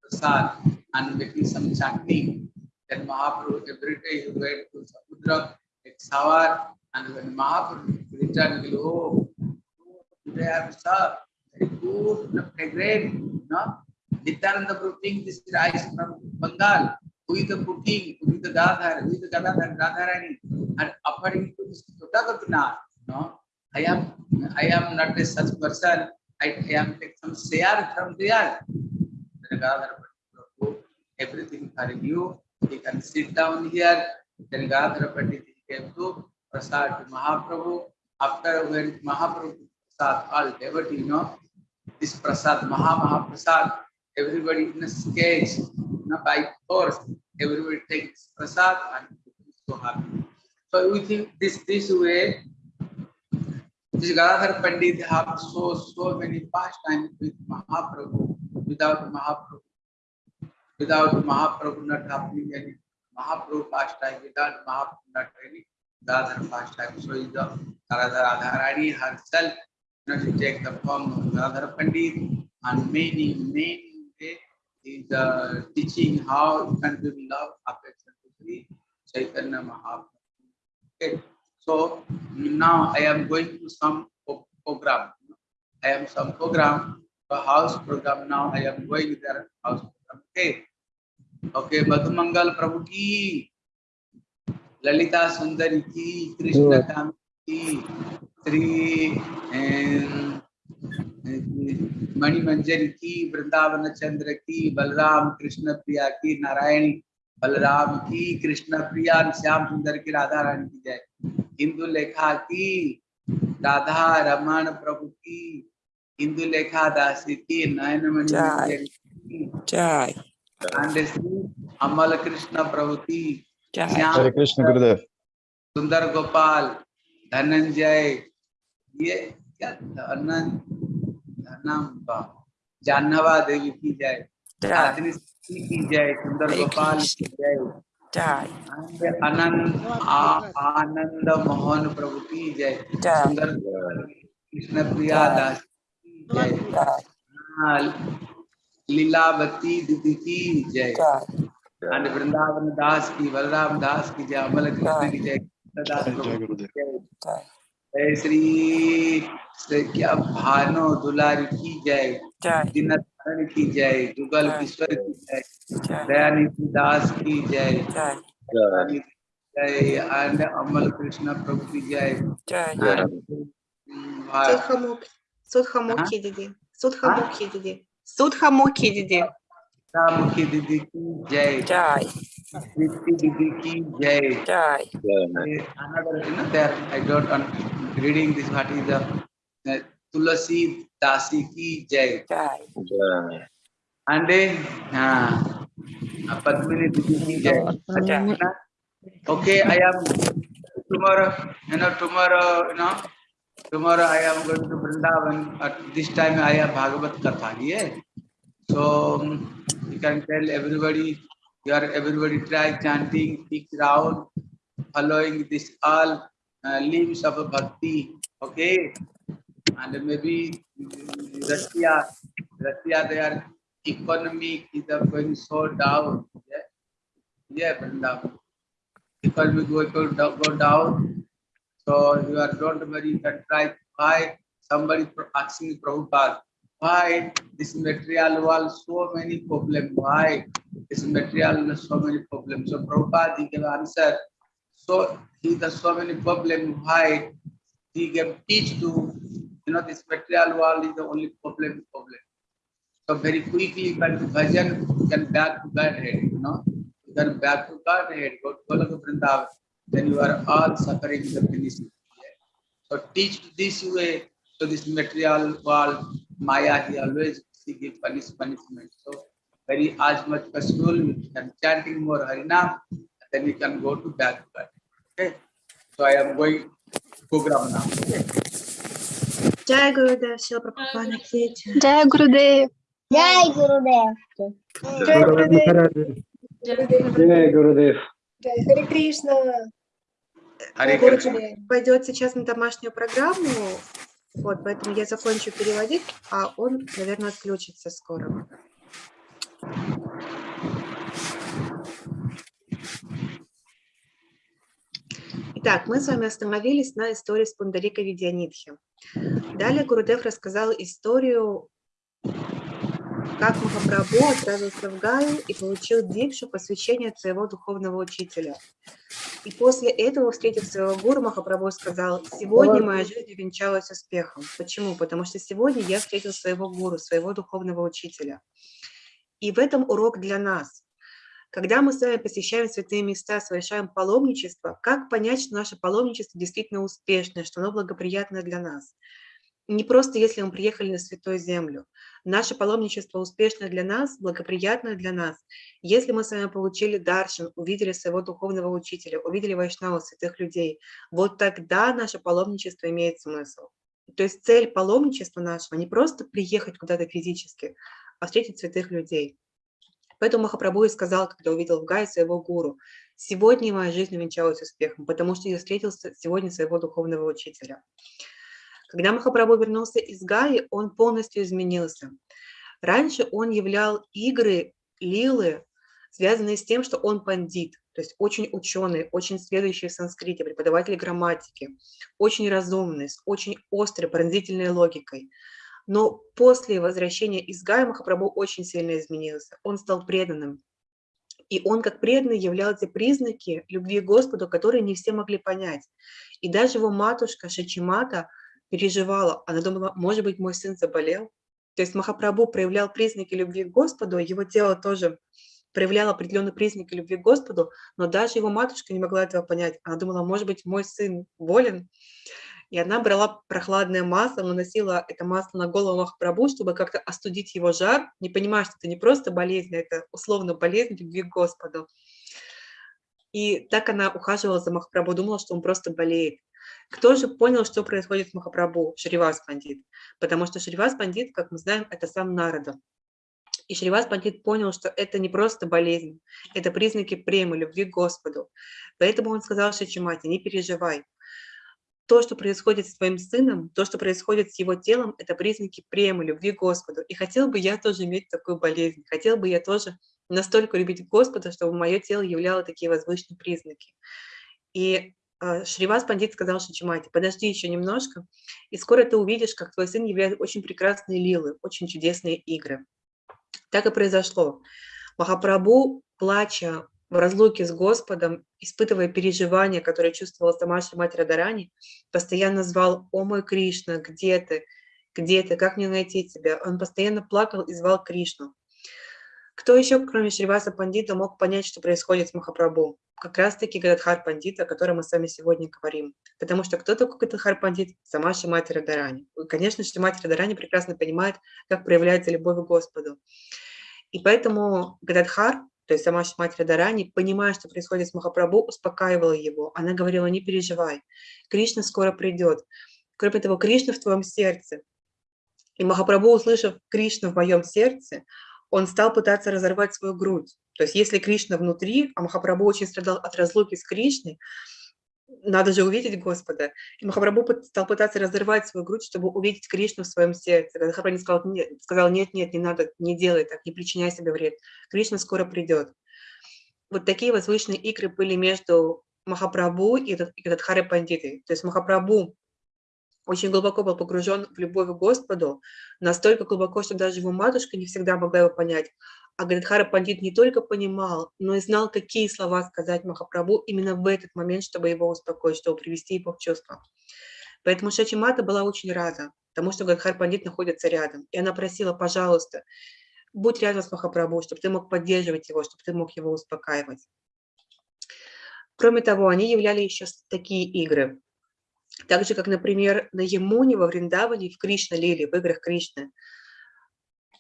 prasad, and making some chutney. Then Mahaprabhu every day he went to Samudra, take shower, and when Mahaprabhu returned, he go, oh, today I have served very good, fragrant, you know. Nityananda Prabhu bring this rice from Bengal. Is the? Who is the Gadhar? Is the Gadhar? Radharani? And according to this Tota Gopinath, you know, I am I am not a such person. I, I am take some share from there. Then Gadhar Prabhu, everything for you. You can sit down here. Then Gadhar Pandit came to Prasad to Mahaprabhu. After when Mahaprabhu Prasad, all devotee, you know, this Prasad, Maha Mahaprasad, everybody in a sketch, know, by force, everybody takes Prasad and so happy. So we think this this way, this Gadadhar Pandit have so so many pastimes with Mahaprabhu, without Mahaprabhu, without Mahaprabhu not happening any Mahaprabhu pastime, without Mahaprabhu not any Gadadhar pastime. So the Radha Radharani herself, you know, she take the form of Gadadhar Pandit and many, many is uh, teaching how you can give love, affection to Sri Chaitanya Mahaprabhu. Okay. So now I am going to some program. I am some program, a house program. Now I am going there house program. Okay. Okay, Madhumangal Prabhu ki, Lalita Sundari ki, Krishna Kam ki, Sri um, Mani Manjar की वृंदावन चंद्र की बलराम कृष्ण प्रिया की नारायण बलराम की कृष्ण प्रिया श्याम सुंदर की राधा रानी की जय। हिंदू लेखा की राधा रमण प्रभु की हिंदू लेखा दासी की नयन मणि जय। मंजर श्री अमल कृष्ण प्रभु की श्याम Krishna Gurudev. सुंदर गोपाल धनंजय। ये क्या धनन धनम्बा जानवा देवी की जय। की जय। सुंदर गोपाल की कृष्ण। जय। Jai, आनंद आनंद मोहन प्रभु की जय। सुंदर कृष्ण प्रिया दास की जय। लीलावती दीदी की जय। and वृंदावन दास की बलराम दास की जय अमल कृष्ण की जय जय की गुरुदेव। जय। श्री क्या भानो दुलार की जय। दिन की जय जुगल किश्वर की जय दयानिधि दास की जय। जय। एंड अमल कृष्ण प्रभु की जय। सुधमुखी हाँ? दीदी। सुधमुखी दीदी। सुधमुखी दीदी। सीता दीदी की जय। जय। दीदी की जय। जय। I don't reading this Tulsi Dasi की जय। जय। एंड पद्मिनी दीदी की जय। Okay I am tomorrow you know tomorrow you know tomorrow I am going to Vrindavan at this time I have Bhagavat katha ये? So um, you can tell everybody. You are everybody try chanting each round, following this all uh, limbs of bhakti. Okay, and maybe Russia, Russia, their economy is going so down. Yeah, yeah, Vrindavan economy go, go, down- go down. So you are don't can try why somebody asking Prabhupada, why this material world so many problems? Why this material so many problems? So Prabhupada gave answer. So he has so many problems. Why he gave teach to you know this material world is the only problem problem. So very quickly the bhajan can back to bad head, you know. You can back to God head, go to Golok Vrindavan, then you are all suffering the finishing. So teach this way, so this material world, Maya, he always he give punish, punishment. So very as much possible, you can chanting more Harinam, then you can go to God. Okay. So I am going program now. Okay. Джай Гурудев, Шила Прабхупада Кити. Jai Gurudev. Jai Gurudev. Jai Gurudev. Харе Кришна. Hare Krishna. пойдет сейчас на домашнюю программу, вот, поэтому я закончу переводить, а он, наверное, отключится скоро. Итак, мы с вами остановились на истории с Пундарика Видянитхи. Далее Гурудев рассказал историю, как Махапрабху отправился в Гаю и получил дикшу посвящение от своего духовного учителя. И после этого, встретив своего гуру, Махапрабху сказал, сегодня моя жизнь увенчалась успехом. Почему? Потому что сегодня я встретил своего гуру, своего духовного учителя. И в этом урок для нас. Когда мы с вами посещаем святые места, совершаем паломничество, как понять, что наше паломничество действительно успешное, что оно благоприятное для нас? Не просто если мы приехали на Святую Землю. Наше паломничество успешное для нас, благоприятное для нас, если мы с вами получили даршин, увидели своего духовного учителя, увидели вайшнава, святых людей, вот тогда наше паломничество имеет смысл. То есть цель паломничества нашего не просто приехать куда-то физически, а встретить святых людей. Поэтому Махапрабху и сказал, когда увидел в Гае своего гуру, «Сегодня моя жизнь увенчалась успехом, потому что я встретил сегодня своего духовного учителя». Когда Махапрабху вернулся из Гаи, он полностью изменился. Раньше он являл игры, лилы, связанные с тем, что он пандит, то есть очень ученый, очень следующий в санскрите, преподаватель грамматики, очень разумный, с очень острой, пронзительной логикой. Но после возвращения из Гая Махапрабху очень сильно изменился. Он стал преданным. И он как преданный являл те признаки любви к Господу, которые не все могли понять. И даже его матушка Шачимата переживала. Она думала, может быть, мой сын заболел. То есть Махапрабху проявлял признаки любви к Господу, его тело тоже проявляло определенные признаки любви к Господу, но даже его матушка не могла этого понять. Она думала, может быть, мой сын болен. И она брала прохладное масло, наносила это масло на голову Махапрабху, чтобы как-то остудить его жар, не понимая, что это не просто болезнь, а это условно болезнь любви к Господу. И так она ухаживала за Махапрабху, думала, что он просто болеет. Кто же понял, что происходит с Махапрабху? Шривас Пандит. Потому что Шривас Пандит, как мы знаем, это сам Нарада. И Шривас Пандит понял, что это не просто болезнь, это признаки премы, любви к Господу. Поэтому он сказал Шачимате, не переживай. То, что происходит с твоим сыном, то, что происходит с его телом, это признаки премы, любви к Господу. И хотел бы я тоже иметь такую болезнь, хотел бы я тоже настолько любить Господа, чтобы мое тело являло такие возвышенные признаки. И Шривас Пандит сказал Шачимате, подожди еще немножко, и скоро ты увидишь, как твой сын являет очень прекрасные лилы, очень чудесные игры. Так и произошло. Махапрабху, плача, в разлуке с Господом, испытывая переживания, которые чувствовала сама Мать Радарани, постоянно звал «О мой Кришна, где ты? Где ты? Как мне найти тебя?» Он постоянно плакал и звал Кришну. Кто еще, кроме Шриваса Пандита, мог понять, что происходит с Махапрабху? Как раз-таки Гададхар Пандит, о котором мы с вами сегодня говорим. Потому что кто такой Гададхар Пандит? Сама Шимати Радарани. И, Конечно, Шимати Радарани прекрасно понимает, как проявляется любовь к Господу. И поэтому Гададхар, то есть сама Шимати Радарани, понимая, что происходит с Махапрабху, успокаивала его. Она говорила, не переживай, Кришна скоро придет. Кроме того, Кришна в твоем сердце. И Махапрабху, услышав Кришну в моем сердце, он стал пытаться разорвать свою грудь. То есть если Кришна внутри, а Махапрабху очень страдал от разлуки с Кришной, надо же увидеть Господа. И Махапрабху стал пытаться разорвать свою грудь, чтобы увидеть Кришну в своем сердце. Когда Махапрабху сказал, нет, сказал, нет, нет, не надо, не делай так, не причиняй себе вред. Кришна скоро придет. Вот такие возвышенные игры были между Махапрабху и этот- и Гададхарой Пандитой. То есть Махапрабху очень глубоко был погружен в любовь к Господу, настолько глубоко, что даже его матушка не всегда могла его понять. А Гададхара Пандит не только понимал, но и знал, какие слова сказать Махапрабху именно в этот момент, чтобы его успокоить, чтобы привести его в чувство. Поэтому Шачимата была очень рада тому, что Гададхар Пандит находится рядом. И она просила, пожалуйста, будь рядом с Махапрабху, чтобы ты мог поддерживать его, чтобы ты мог его успокаивать. Кроме того, они являли еще такие игры. Так же, как, например, на Емуне во Вриндаване в Кришна Лили, в играх Кришны.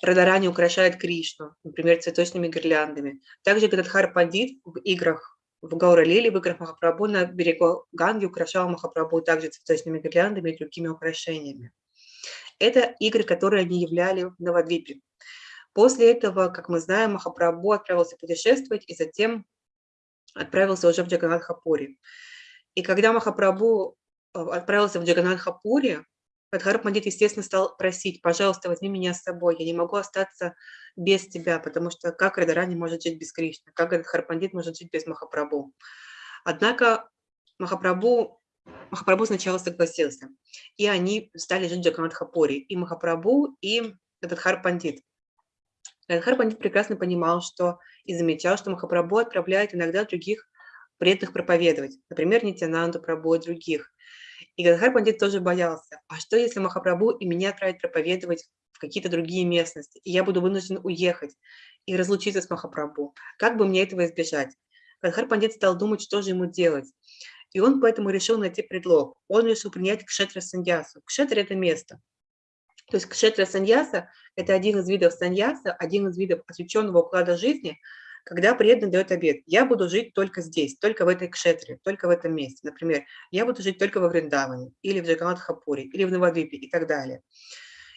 Радарани украшает Кришну, например, цветочными гирляндами. Также Гададхар Пандит в играх в Гаура Лили, в играх Махапрабху на берегу Ганги украшал Махапрабху также цветочными гирляндами и другими украшениями. Это игры, которые они являли в Навадвипе. После этого, как мы знаем, Махапрабху отправился путешествовать и затем отправился уже в Джаганатхапури. И когда Махапрабху э, отправился в Джаганатхапури, Адхар Пандит, естественно, стал просить, пожалуйста, возьми меня с собой, я не могу остаться без тебя, потому что как Радарани может жить без Кришны, как Адхар Пандит может жить без Махапрабху. Однако Махапрабху, Махапрабху сначала согласился, и они стали жить в Джаганатхапури, и Махапрабху, и Адхар Пандит. Адхар Пандит прекрасно понимал, что и замечал, что Махапрабху отправляет иногда других преданных проповедовать, например, Нитянанду Прабху и других. И Гададхар Пандит тоже боялся, а что если Махапрабху и меня отправит проповедовать в какие-то другие местности, и я буду вынужден уехать и разлучиться с Махапрабху? Как бы мне этого избежать? Гададхар Пандит стал думать, что же ему делать. И он поэтому решил найти предлог. Он решил принять кшетра саньясу. Кшетра – это место. То есть кшетра саньяса – это один из видов саньяса, один из видов отвлеченного уклада жизни, когда преданный дает обед, я буду жить только здесь, только в этой кшетре, только в этом месте. Например, я буду жить только во Вриндаване, или в Джаганатхапуре, или в Навадвипе и так далее.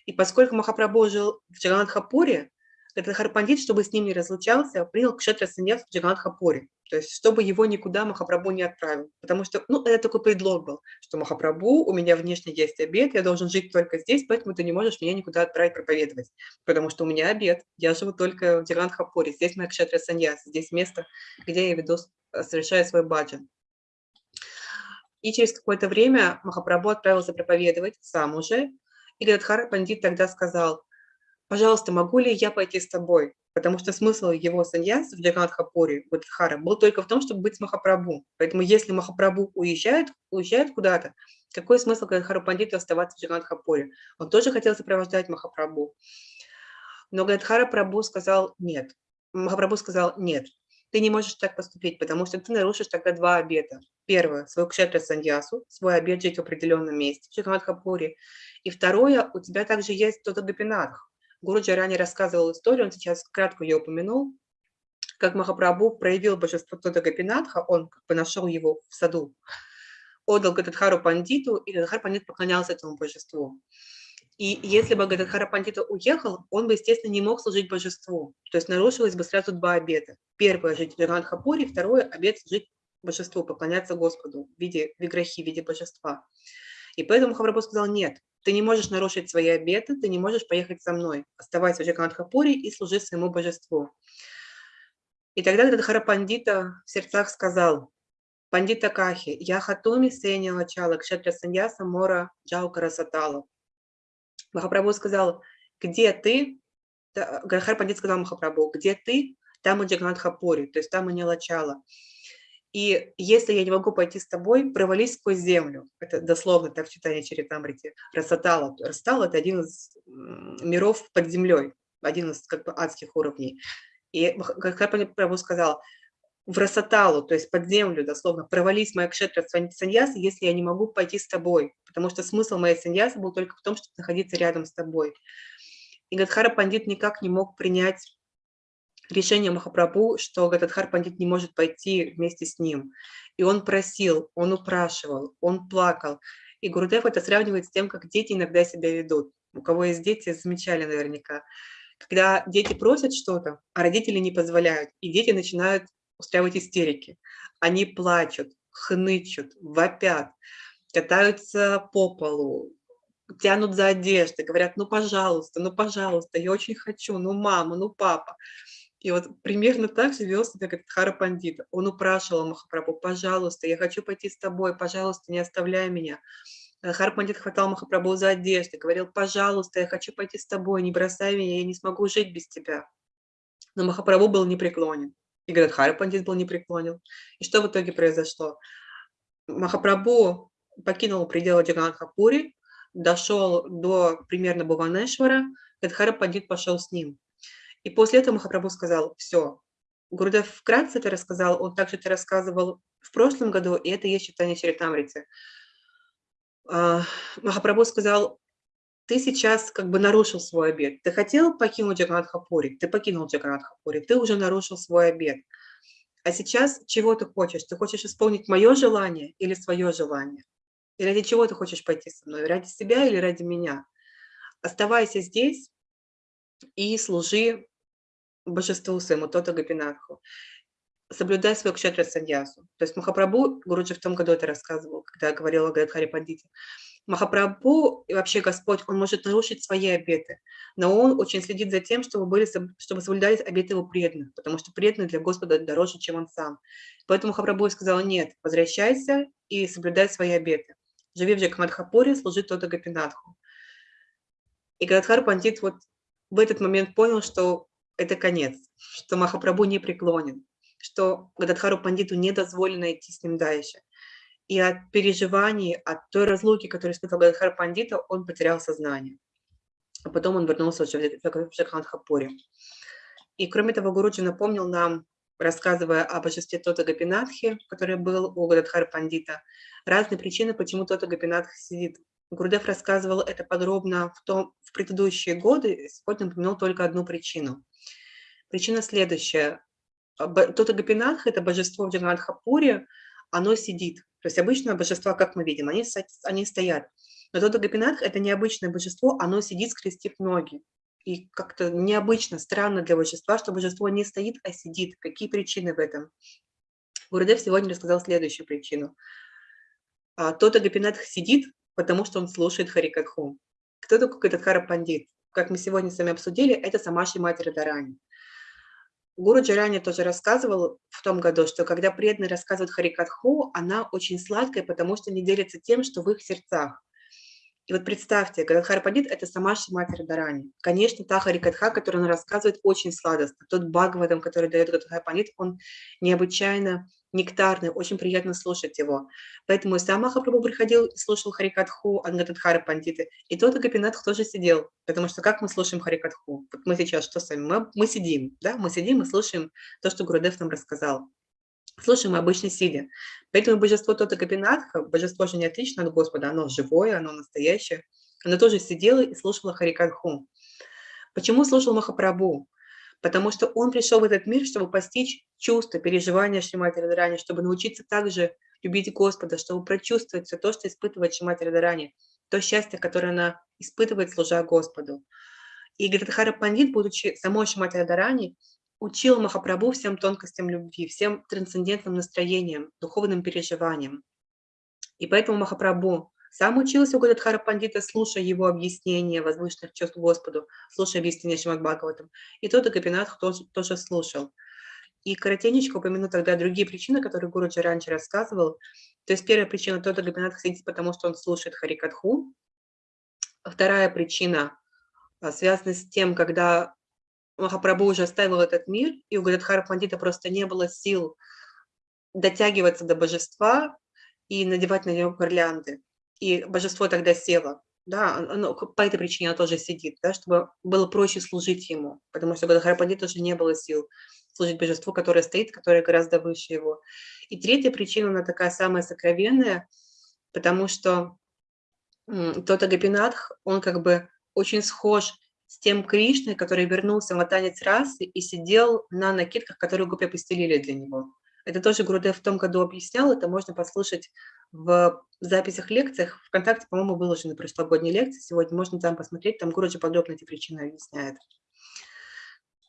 И поскольку Махапрабху жил в Джаганатхапуре, этот Харпандит, чтобы с ним не разлучался, принял кшетра саньяс в Джаганатхапуре. То есть, чтобы его никуда Махапрабху не отправил. Потому что, ну, это такой предлог был, что Махапрабху, у меня внешне есть обед, я должен жить только здесь, поэтому ты не можешь меня никуда отправить проповедовать. Потому что у меня обед, я живу только в Джаганатхапуре, здесь моя кшетра саньяс, здесь место, где я веду, совершаю свой баджан. И через какое-то время Махапрабху отправился проповедовать сам уже, и Гададхар Пандит тогда сказал, пожалуйста, могу ли я пойти с тобой? Потому что смысл его саньяс в Джаганатхапуре, Гададхара, был только в том, чтобы быть с Махапрабху. Поэтому если Махапрабху уезжает, уезжает куда-то, какой смысл Гададхару Пандиту оставаться в Джаганатхапуре? Он тоже хотел сопровождать Махапрабху. Но Гададхара Прабху сказал нет. Махапрабху сказал нет, ты не можешь так поступить, потому что ты нарушишь тогда два обета. Первое, свой кшетра саньясу, свой обет жить в определенном месте, в Джаганатхапуре. И второе, у тебя также есть тот Гапинатх. Гуруджи ранее рассказывал историю, он сейчас кратко ее упомянул, как Махапрабху проявил божество Тода Гапинатха, он как бы нашел его в саду, отдал Гададхару Пандиту, и Гададхар Пандит поклонялся этому божеству. И если бы Гададхара Пандита уехал, он бы, естественно, не мог служить божеству. То есть нарушилось бы сразу два обета. Первое – жить в Джаганатхапуре, второе – обет служить божеству, поклоняться Господу в виде виграхи, в виде божества. И поэтому Махапрабху сказал, нет, ты не можешь нарушить свои обеты, ты не можешь поехать со мной. Оставайся в Джаганатхапуре и служи своему божеству. И тогда Гададхара Пандита в сердцах сказал, Пандита Кахи, я хатуми сеня лачала, кшетра саньяса мора джаукара сатала. Махапрабху сказал, где ты, Гададхар Пандит сказал Махапрабху, где ты, там и Джаганатхапури, то есть и Нилачала. И если я не могу пойти с тобой, провались сквозь землю. Это дословно так в читании Чаритамрити. Расатала. Расатала – это один из миров под землей, один из как бы адских уровней. И как Прабhu сказал, в Расаталу, то есть под землю, дословно, провались моя кшетра саньяса, если я не могу пойти с тобой, потому что смысл моей саньясы был только в том, чтобы находиться рядом с тобой. И Гадхара Пандит никак не мог принять решение Махапрабху, что Гададхар Пандит не может пойти вместе с ним. И он просил, он упрашивал, он плакал. И Гурудев это сравнивает с тем, как дети иногда себя ведут. У кого есть дети, замечали наверняка. Когда дети просят что-то, а родители не позволяют, и дети начинают устраивать истерики. Они плачут, хнычут, вопят, катаются по полу, тянут за одеждой, говорят, ну, пожалуйста, ну, пожалуйста, я очень хочу, ну, мама, ну, папа. И вот примерно так же вел себя как Хара Пандит. Он упрашивал Махапрабху, пожалуйста, я хочу пойти с тобой, пожалуйста, не оставляй меня. Э, Хара Пандит хватал Махапрабху за одежду, говорил, пожалуйста, я хочу пойти с тобой, не бросай меня, я не смогу жить без тебя. Но Махапрабху был непреклонен. И говорят, Хара Пандит был непреклонен. И что в итоге произошло? Махапрабху покинул пределы Джаганатхапури, дошел до примерно Буванешвара, Гадхара Пандит пошел с ним. И после этого Махапрабху сказал, все. Гурдев вкратце это рассказал, он также это рассказывал в прошлом году, и это есть читание Чаритамрицы. А, Махапрабху сказал, ты сейчас как бы нарушил свой обед. Ты хотел покинуть Джаганатхапури, ты покинул Джаганатхапури, ты уже нарушил свой обед. А сейчас чего ты хочешь? Ты хочешь исполнить мое желание или свое желание? И ради чего ты хочешь пойти со мной? Ради себя или ради меня? Оставайся здесь и служи божеству своему, Тота Гапинатху. Соблюдай свою кшетра саньясу. То есть Махапрабху, Гуруджи в том году это рассказывал, когда говорил о Гадхаре Пандите. Махапрабху и вообще Господь, Он может нарушить свои обеты, но Он очень следит за тем, чтобы, были, чтобы соблюдались обеты Его преданных, потому что преданный для Господа дороже, чем Он сам. Поэтому Махапрабху сказал, нет, возвращайся и соблюдай свои обеты. Живи в Джакмадхапуре, служи Тота Гапинатху. И Гадхар Пандит вот в этот момент понял, что это конец, что Махапрабху не преклонен, что Гададхару Пандиту не дозволено идти с ним дальше. И от переживаний, от той разлуки, которую испытал Гададхар Пандита, он потерял сознание. А потом он вернулся уже в Шакхандхапуре. И кроме того, Гуруджи напомнил нам, рассказывая о божестве Тота Гапинатхи, который был у Гададхара Пандита, разные причины, почему Тота Гапинатх сидит. Гурдев рассказывал это подробно в, том, в предыдущие годы, сегодня упомянул только одну причину. Причина следующая. Тот Агапинатх, это божество в Джаганатхапуре, оно сидит. То есть обычное божество, как мы видим, они, они стоят. Но тот Агапинатх – это необычное божество, оно сидит, скрестив ноги. И как-то необычно, странно для божества, что божество не стоит, а сидит. Какие причины в этом? Гурдев сегодня рассказал следующую причину. А, тот Агапинатх сидит, потому что он слушает Харикатху. Кто такой этот Харапандит? Как мы сегодня с вами обсудили, это сама Шимати Радарани. Гуру Джарани тоже рассказывал в том году, что когда преданные рассказывают Харикатху, она очень сладкая, потому что не делится тем, что в их сердцах. И вот представьте, когда Харпадит – это сама Шимати Радарани. Конечно, та Харикатха, которую он рассказывает, очень сладостно. Тот Бхагаватам, который дает этот Харпадит, он необычайно нектарный, очень приятно слушать его. Поэтому и сам Махапрабху приходил и слушал Харикатху Ангатадхара Пандиты, и тот Агапинатх тоже сидел, потому что как мы слушаем Харикатху? Вот мы сейчас что с вами? Мы, мы сидим, да, мы сидим и слушаем то, что Гурудев нам рассказал. Слушаем мы обычно сидя. Поэтому божество Тота Гапинатха, божество же не отлично от Господа, оно живое, оно настоящее, оно тоже сидело и слушало Харикатху. Почему слушал Махапрабху? Потому что он пришел в этот мир, чтобы постичь чувства, переживания Шримати Радарани, чтобы научиться также любить Господа, чтобы прочувствовать все то, что испытывает Шримати Радарани, то счастье, которое она испытывает, служа Господу. И Гададхара Пандит, будучи самой Шримати Радарани, учил Махапрабху всем тонкостям любви, всем трансцендентным настроениям, духовным переживаниям. И поэтому Махапрабху сам учился у Гададхара Пандита, слушая его объяснения возвышенных чувств Господу, слушая объяснения Шимад Бхагаватам. И тот Гапинатх тоже, тоже слушал. И коротенечко упомяну тогда другие причины, которые Гуруджи раньше рассказывал. То есть первая причина, тот Гапинатх сидит, потому что он слушает Харикатху. Вторая причина а, связана с тем, когда Махапрабху уже оставил этот мир, и у Гададхара Пандита просто не было сил дотягиваться до божества и надевать на него гирлянды. И божество тогда село. Да, оно, по этой причине оно тоже сидит, да, чтобы было проще служить ему, потому что Пандита уже не было сил служить божеству, которое стоит, которое гораздо выше его. И третья причина, она такая самая сокровенная, потому что тот Агапинатх, он как бы очень схож с тем Кришной, который вернулся в танец расы и сидел на накидках, которые гопи постелили для него. Это тоже Гурудев в том году объяснял, это можно послушать в записях лекциях. Вконтакте, по-моему, выложены прошлогодние лекции, сегодня можно там посмотреть, там Гуруджи подробно эти причины объясняет.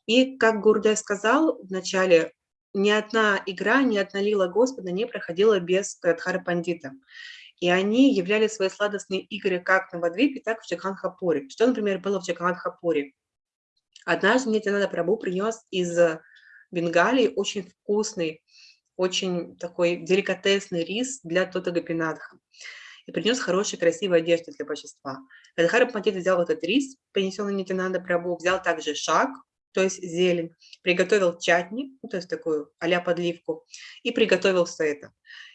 И, как Гурдев сказал в начале, ни одна игра, ни одна лила Господа не проходила без Радхара Пандита. И они являли свои сладостные игры как на Вадвипе, так и в Чаканхапуре. Что, например, было в Чаканхапуре? Однажды мне Тинада Прабу принес из Бенгалии очень вкусный, очень такой деликатесный рис для Тота Гапинадха. И принес хорошие, красивые одежды для божества. Радхара Пандит взял этот рис, принесенный Нитянанда Прабу, взял также шаг, то есть зелень, приготовил чатни, ну, то есть такую а подливку, и приготовил все это.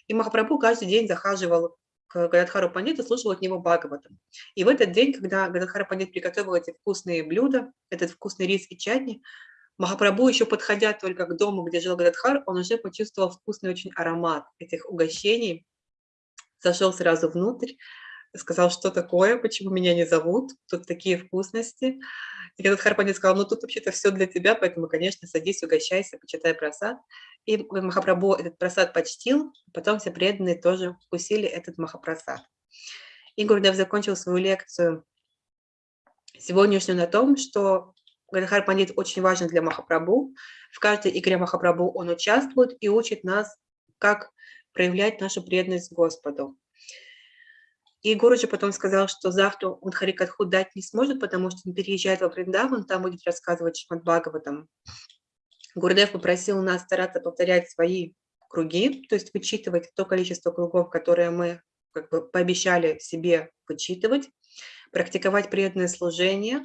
И Махапрабху каждый день захаживал к Гададхару Пандиту, слушал от него Бхагаватам. И в этот день, когда Гададхара Пандит приготовил эти вкусные блюда, этот вкусный рис и чатни, Махапрабху, еще подходя только к дому, где жил Гададхар, он уже почувствовал вкусный очень аромат этих угощений, зашел сразу внутрь, сказал, что такое, почему меня не зовут, тут такие вкусности. И Гададхар Пандит сказал, ну тут вообще-то все для тебя, поэтому, конечно, садись, угощайся, почитай просад. И Махапрабху этот просад почтил, потом все преданные тоже вкусили этот Махапрасад. И Гурдев закончил свою лекцию сегодняшнюю на том, что Гададхар Пандит очень важен для Махапрабху. В каждой игре Махапрабху он участвует и учит нас, как проявлять нашу преданность Господу. И Гуруджи потом сказал, что завтра он Харикатху дать не сможет, потому что он переезжает во Вриндаван, там будет рассказывать Шмат Бхагаватам. Гурдев попросил нас стараться повторять свои круги, то есть вычитывать то количество кругов, которые мы как бы пообещали себе вычитывать, практиковать преданное служение.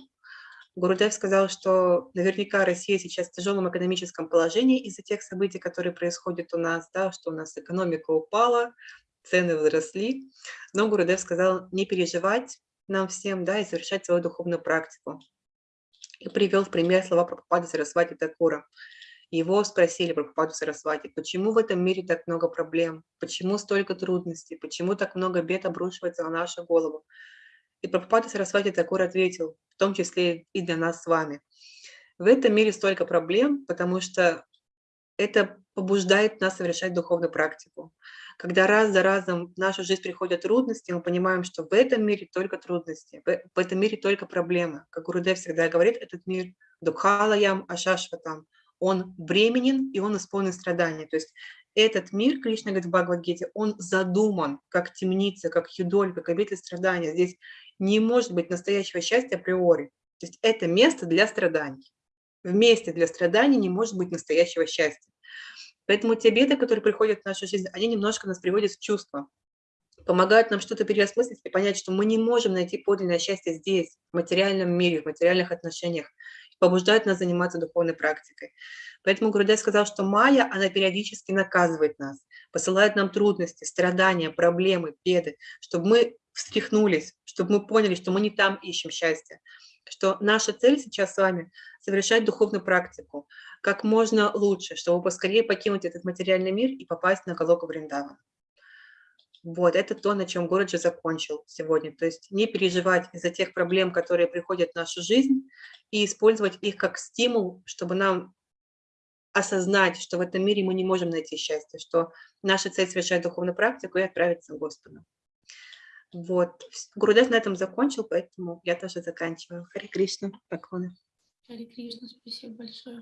Гурудев сказал, что наверняка Россия сейчас в тяжелом экономическом положении из-за тех событий, которые происходят у нас, да, что у нас экономика упала, цены возросли. Но Гурудев сказал не переживать нам всем, да, и совершать свою духовную практику. И привел в пример слова Прабхупады Сарасвати Такура. Его спросили Прабхупаду Сарасвати, почему в этом мире так много проблем, почему столько трудностей, почему так много бед обрушивается на нашу голову. И Прабхупада Сарасвати Такур ответил, в том числе и для нас с вами. В этом мире столько проблем, потому что это побуждает нас совершать духовную практику. Когда раз за разом в нашу жизнь приходят трудности, мы понимаем, что в этом мире только трудности, в этом мире только проблемы. Как Гурудев всегда говорит, этот мир дукхалаям ашашватам, он бременен и он исполнен страдания. То есть этот мир, Кришна говорит в Бхагавадгите, он задуман как темница, как юдоль, как обитель страдания. Здесь не может быть настоящего счастья априори. То есть это место для страданий. В месте для страданий не может быть настоящего счастья. Поэтому те беды, которые приходят в нашу жизнь, они немножко нас приводят в чувство, помогают нам что-то переосмыслить и понять, что мы не можем найти подлинное счастье здесь, в материальном мире, в материальных отношениях, побуждают нас заниматься духовной практикой. Поэтому Гурудев сказал, что Майя, она периодически наказывает нас, посылает нам трудности, страдания, проблемы, беды, чтобы мы встряхнулись, чтобы мы поняли, что мы не там ищем счастье, что наша цель сейчас с вами – совершать духовную практику как можно лучше, чтобы поскорее покинуть этот материальный мир и попасть на Галоку Вриндаван. Вот, это то, на чем Городжи закончил сегодня. То есть не переживать из-за тех проблем, которые приходят в нашу жизнь, и использовать их как стимул, чтобы нам осознать, что в этом мире мы не можем найти счастье, что наша цель совершать духовную практику и отправиться к Господу. Вот. Гурудев на этом закончил, поэтому я тоже заканчиваю. Хари Кришна, поклоны. Хари Кришна, спасибо большое.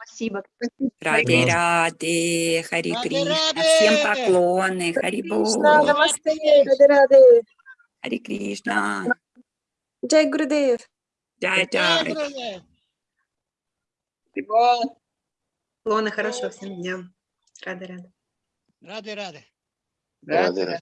Спасибо. Раде Раде, Хари Кришна, всем поклоны, Хари раде. Хари Кришна, Джай Гурудев. Джай Джай. Поклоны, хорошего всем дня. Рада, рада. Ради, ради. Radhe, Radhe.